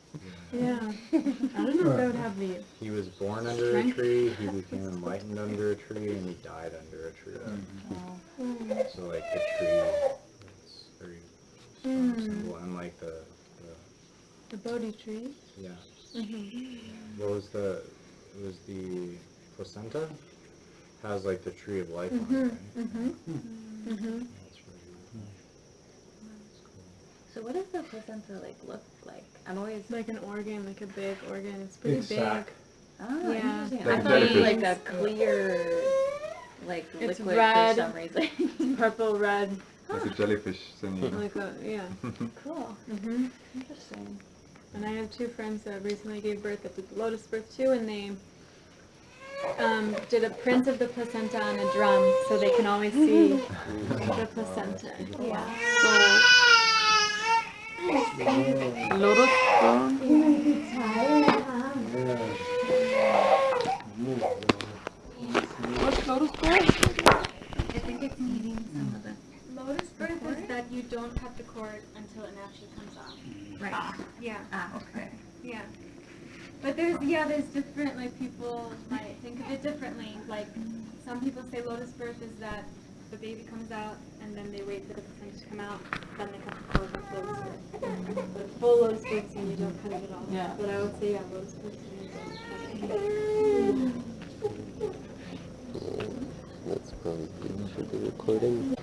Yeah. I don't know if that would have the. He was born under a tree, he became enlightened under a tree, and he died under a tree. So like the tree is very strong Mm. symbol, and like the, The Bodhi tree. the yeah. Mm-hmm. What was the it was the placenta has like the tree of life on Mm-hmm. it, right? Mm-hmm. Mm-hmm. That's really that's cool. So what does the placenta like look like? I'm always Like an organ, like a big organ. It's pretty Big big. oh Yeah. interesting. Like I thought it was like a clear like It's liquid red. for some reason. it's Purple, red, Like a jellyfish thingy. like a yeah. cool. Mm-hmm. Interesting. And I have two friends that recently gave birth that did lotus birth too, and they um, did a print of the placenta on a drum, so they can always see the placenta. Yeah. Lotus What's lotus stone? I think it's eating some of the Lotus birth is that you don't cut the cord until it naturally comes off. right. Yeah. Ah, okay. Yeah. But there's yeah, there's different like people might think of it differently. Like some people say lotus birth is that the baby comes out and then they wait for the placenta to come out, then they cut the cord with lotus birth. But full lotus birth and you don't cut it at all. Yeah. But I would say yeah, lotus birth and you don't cut it. That's probably good for the recording.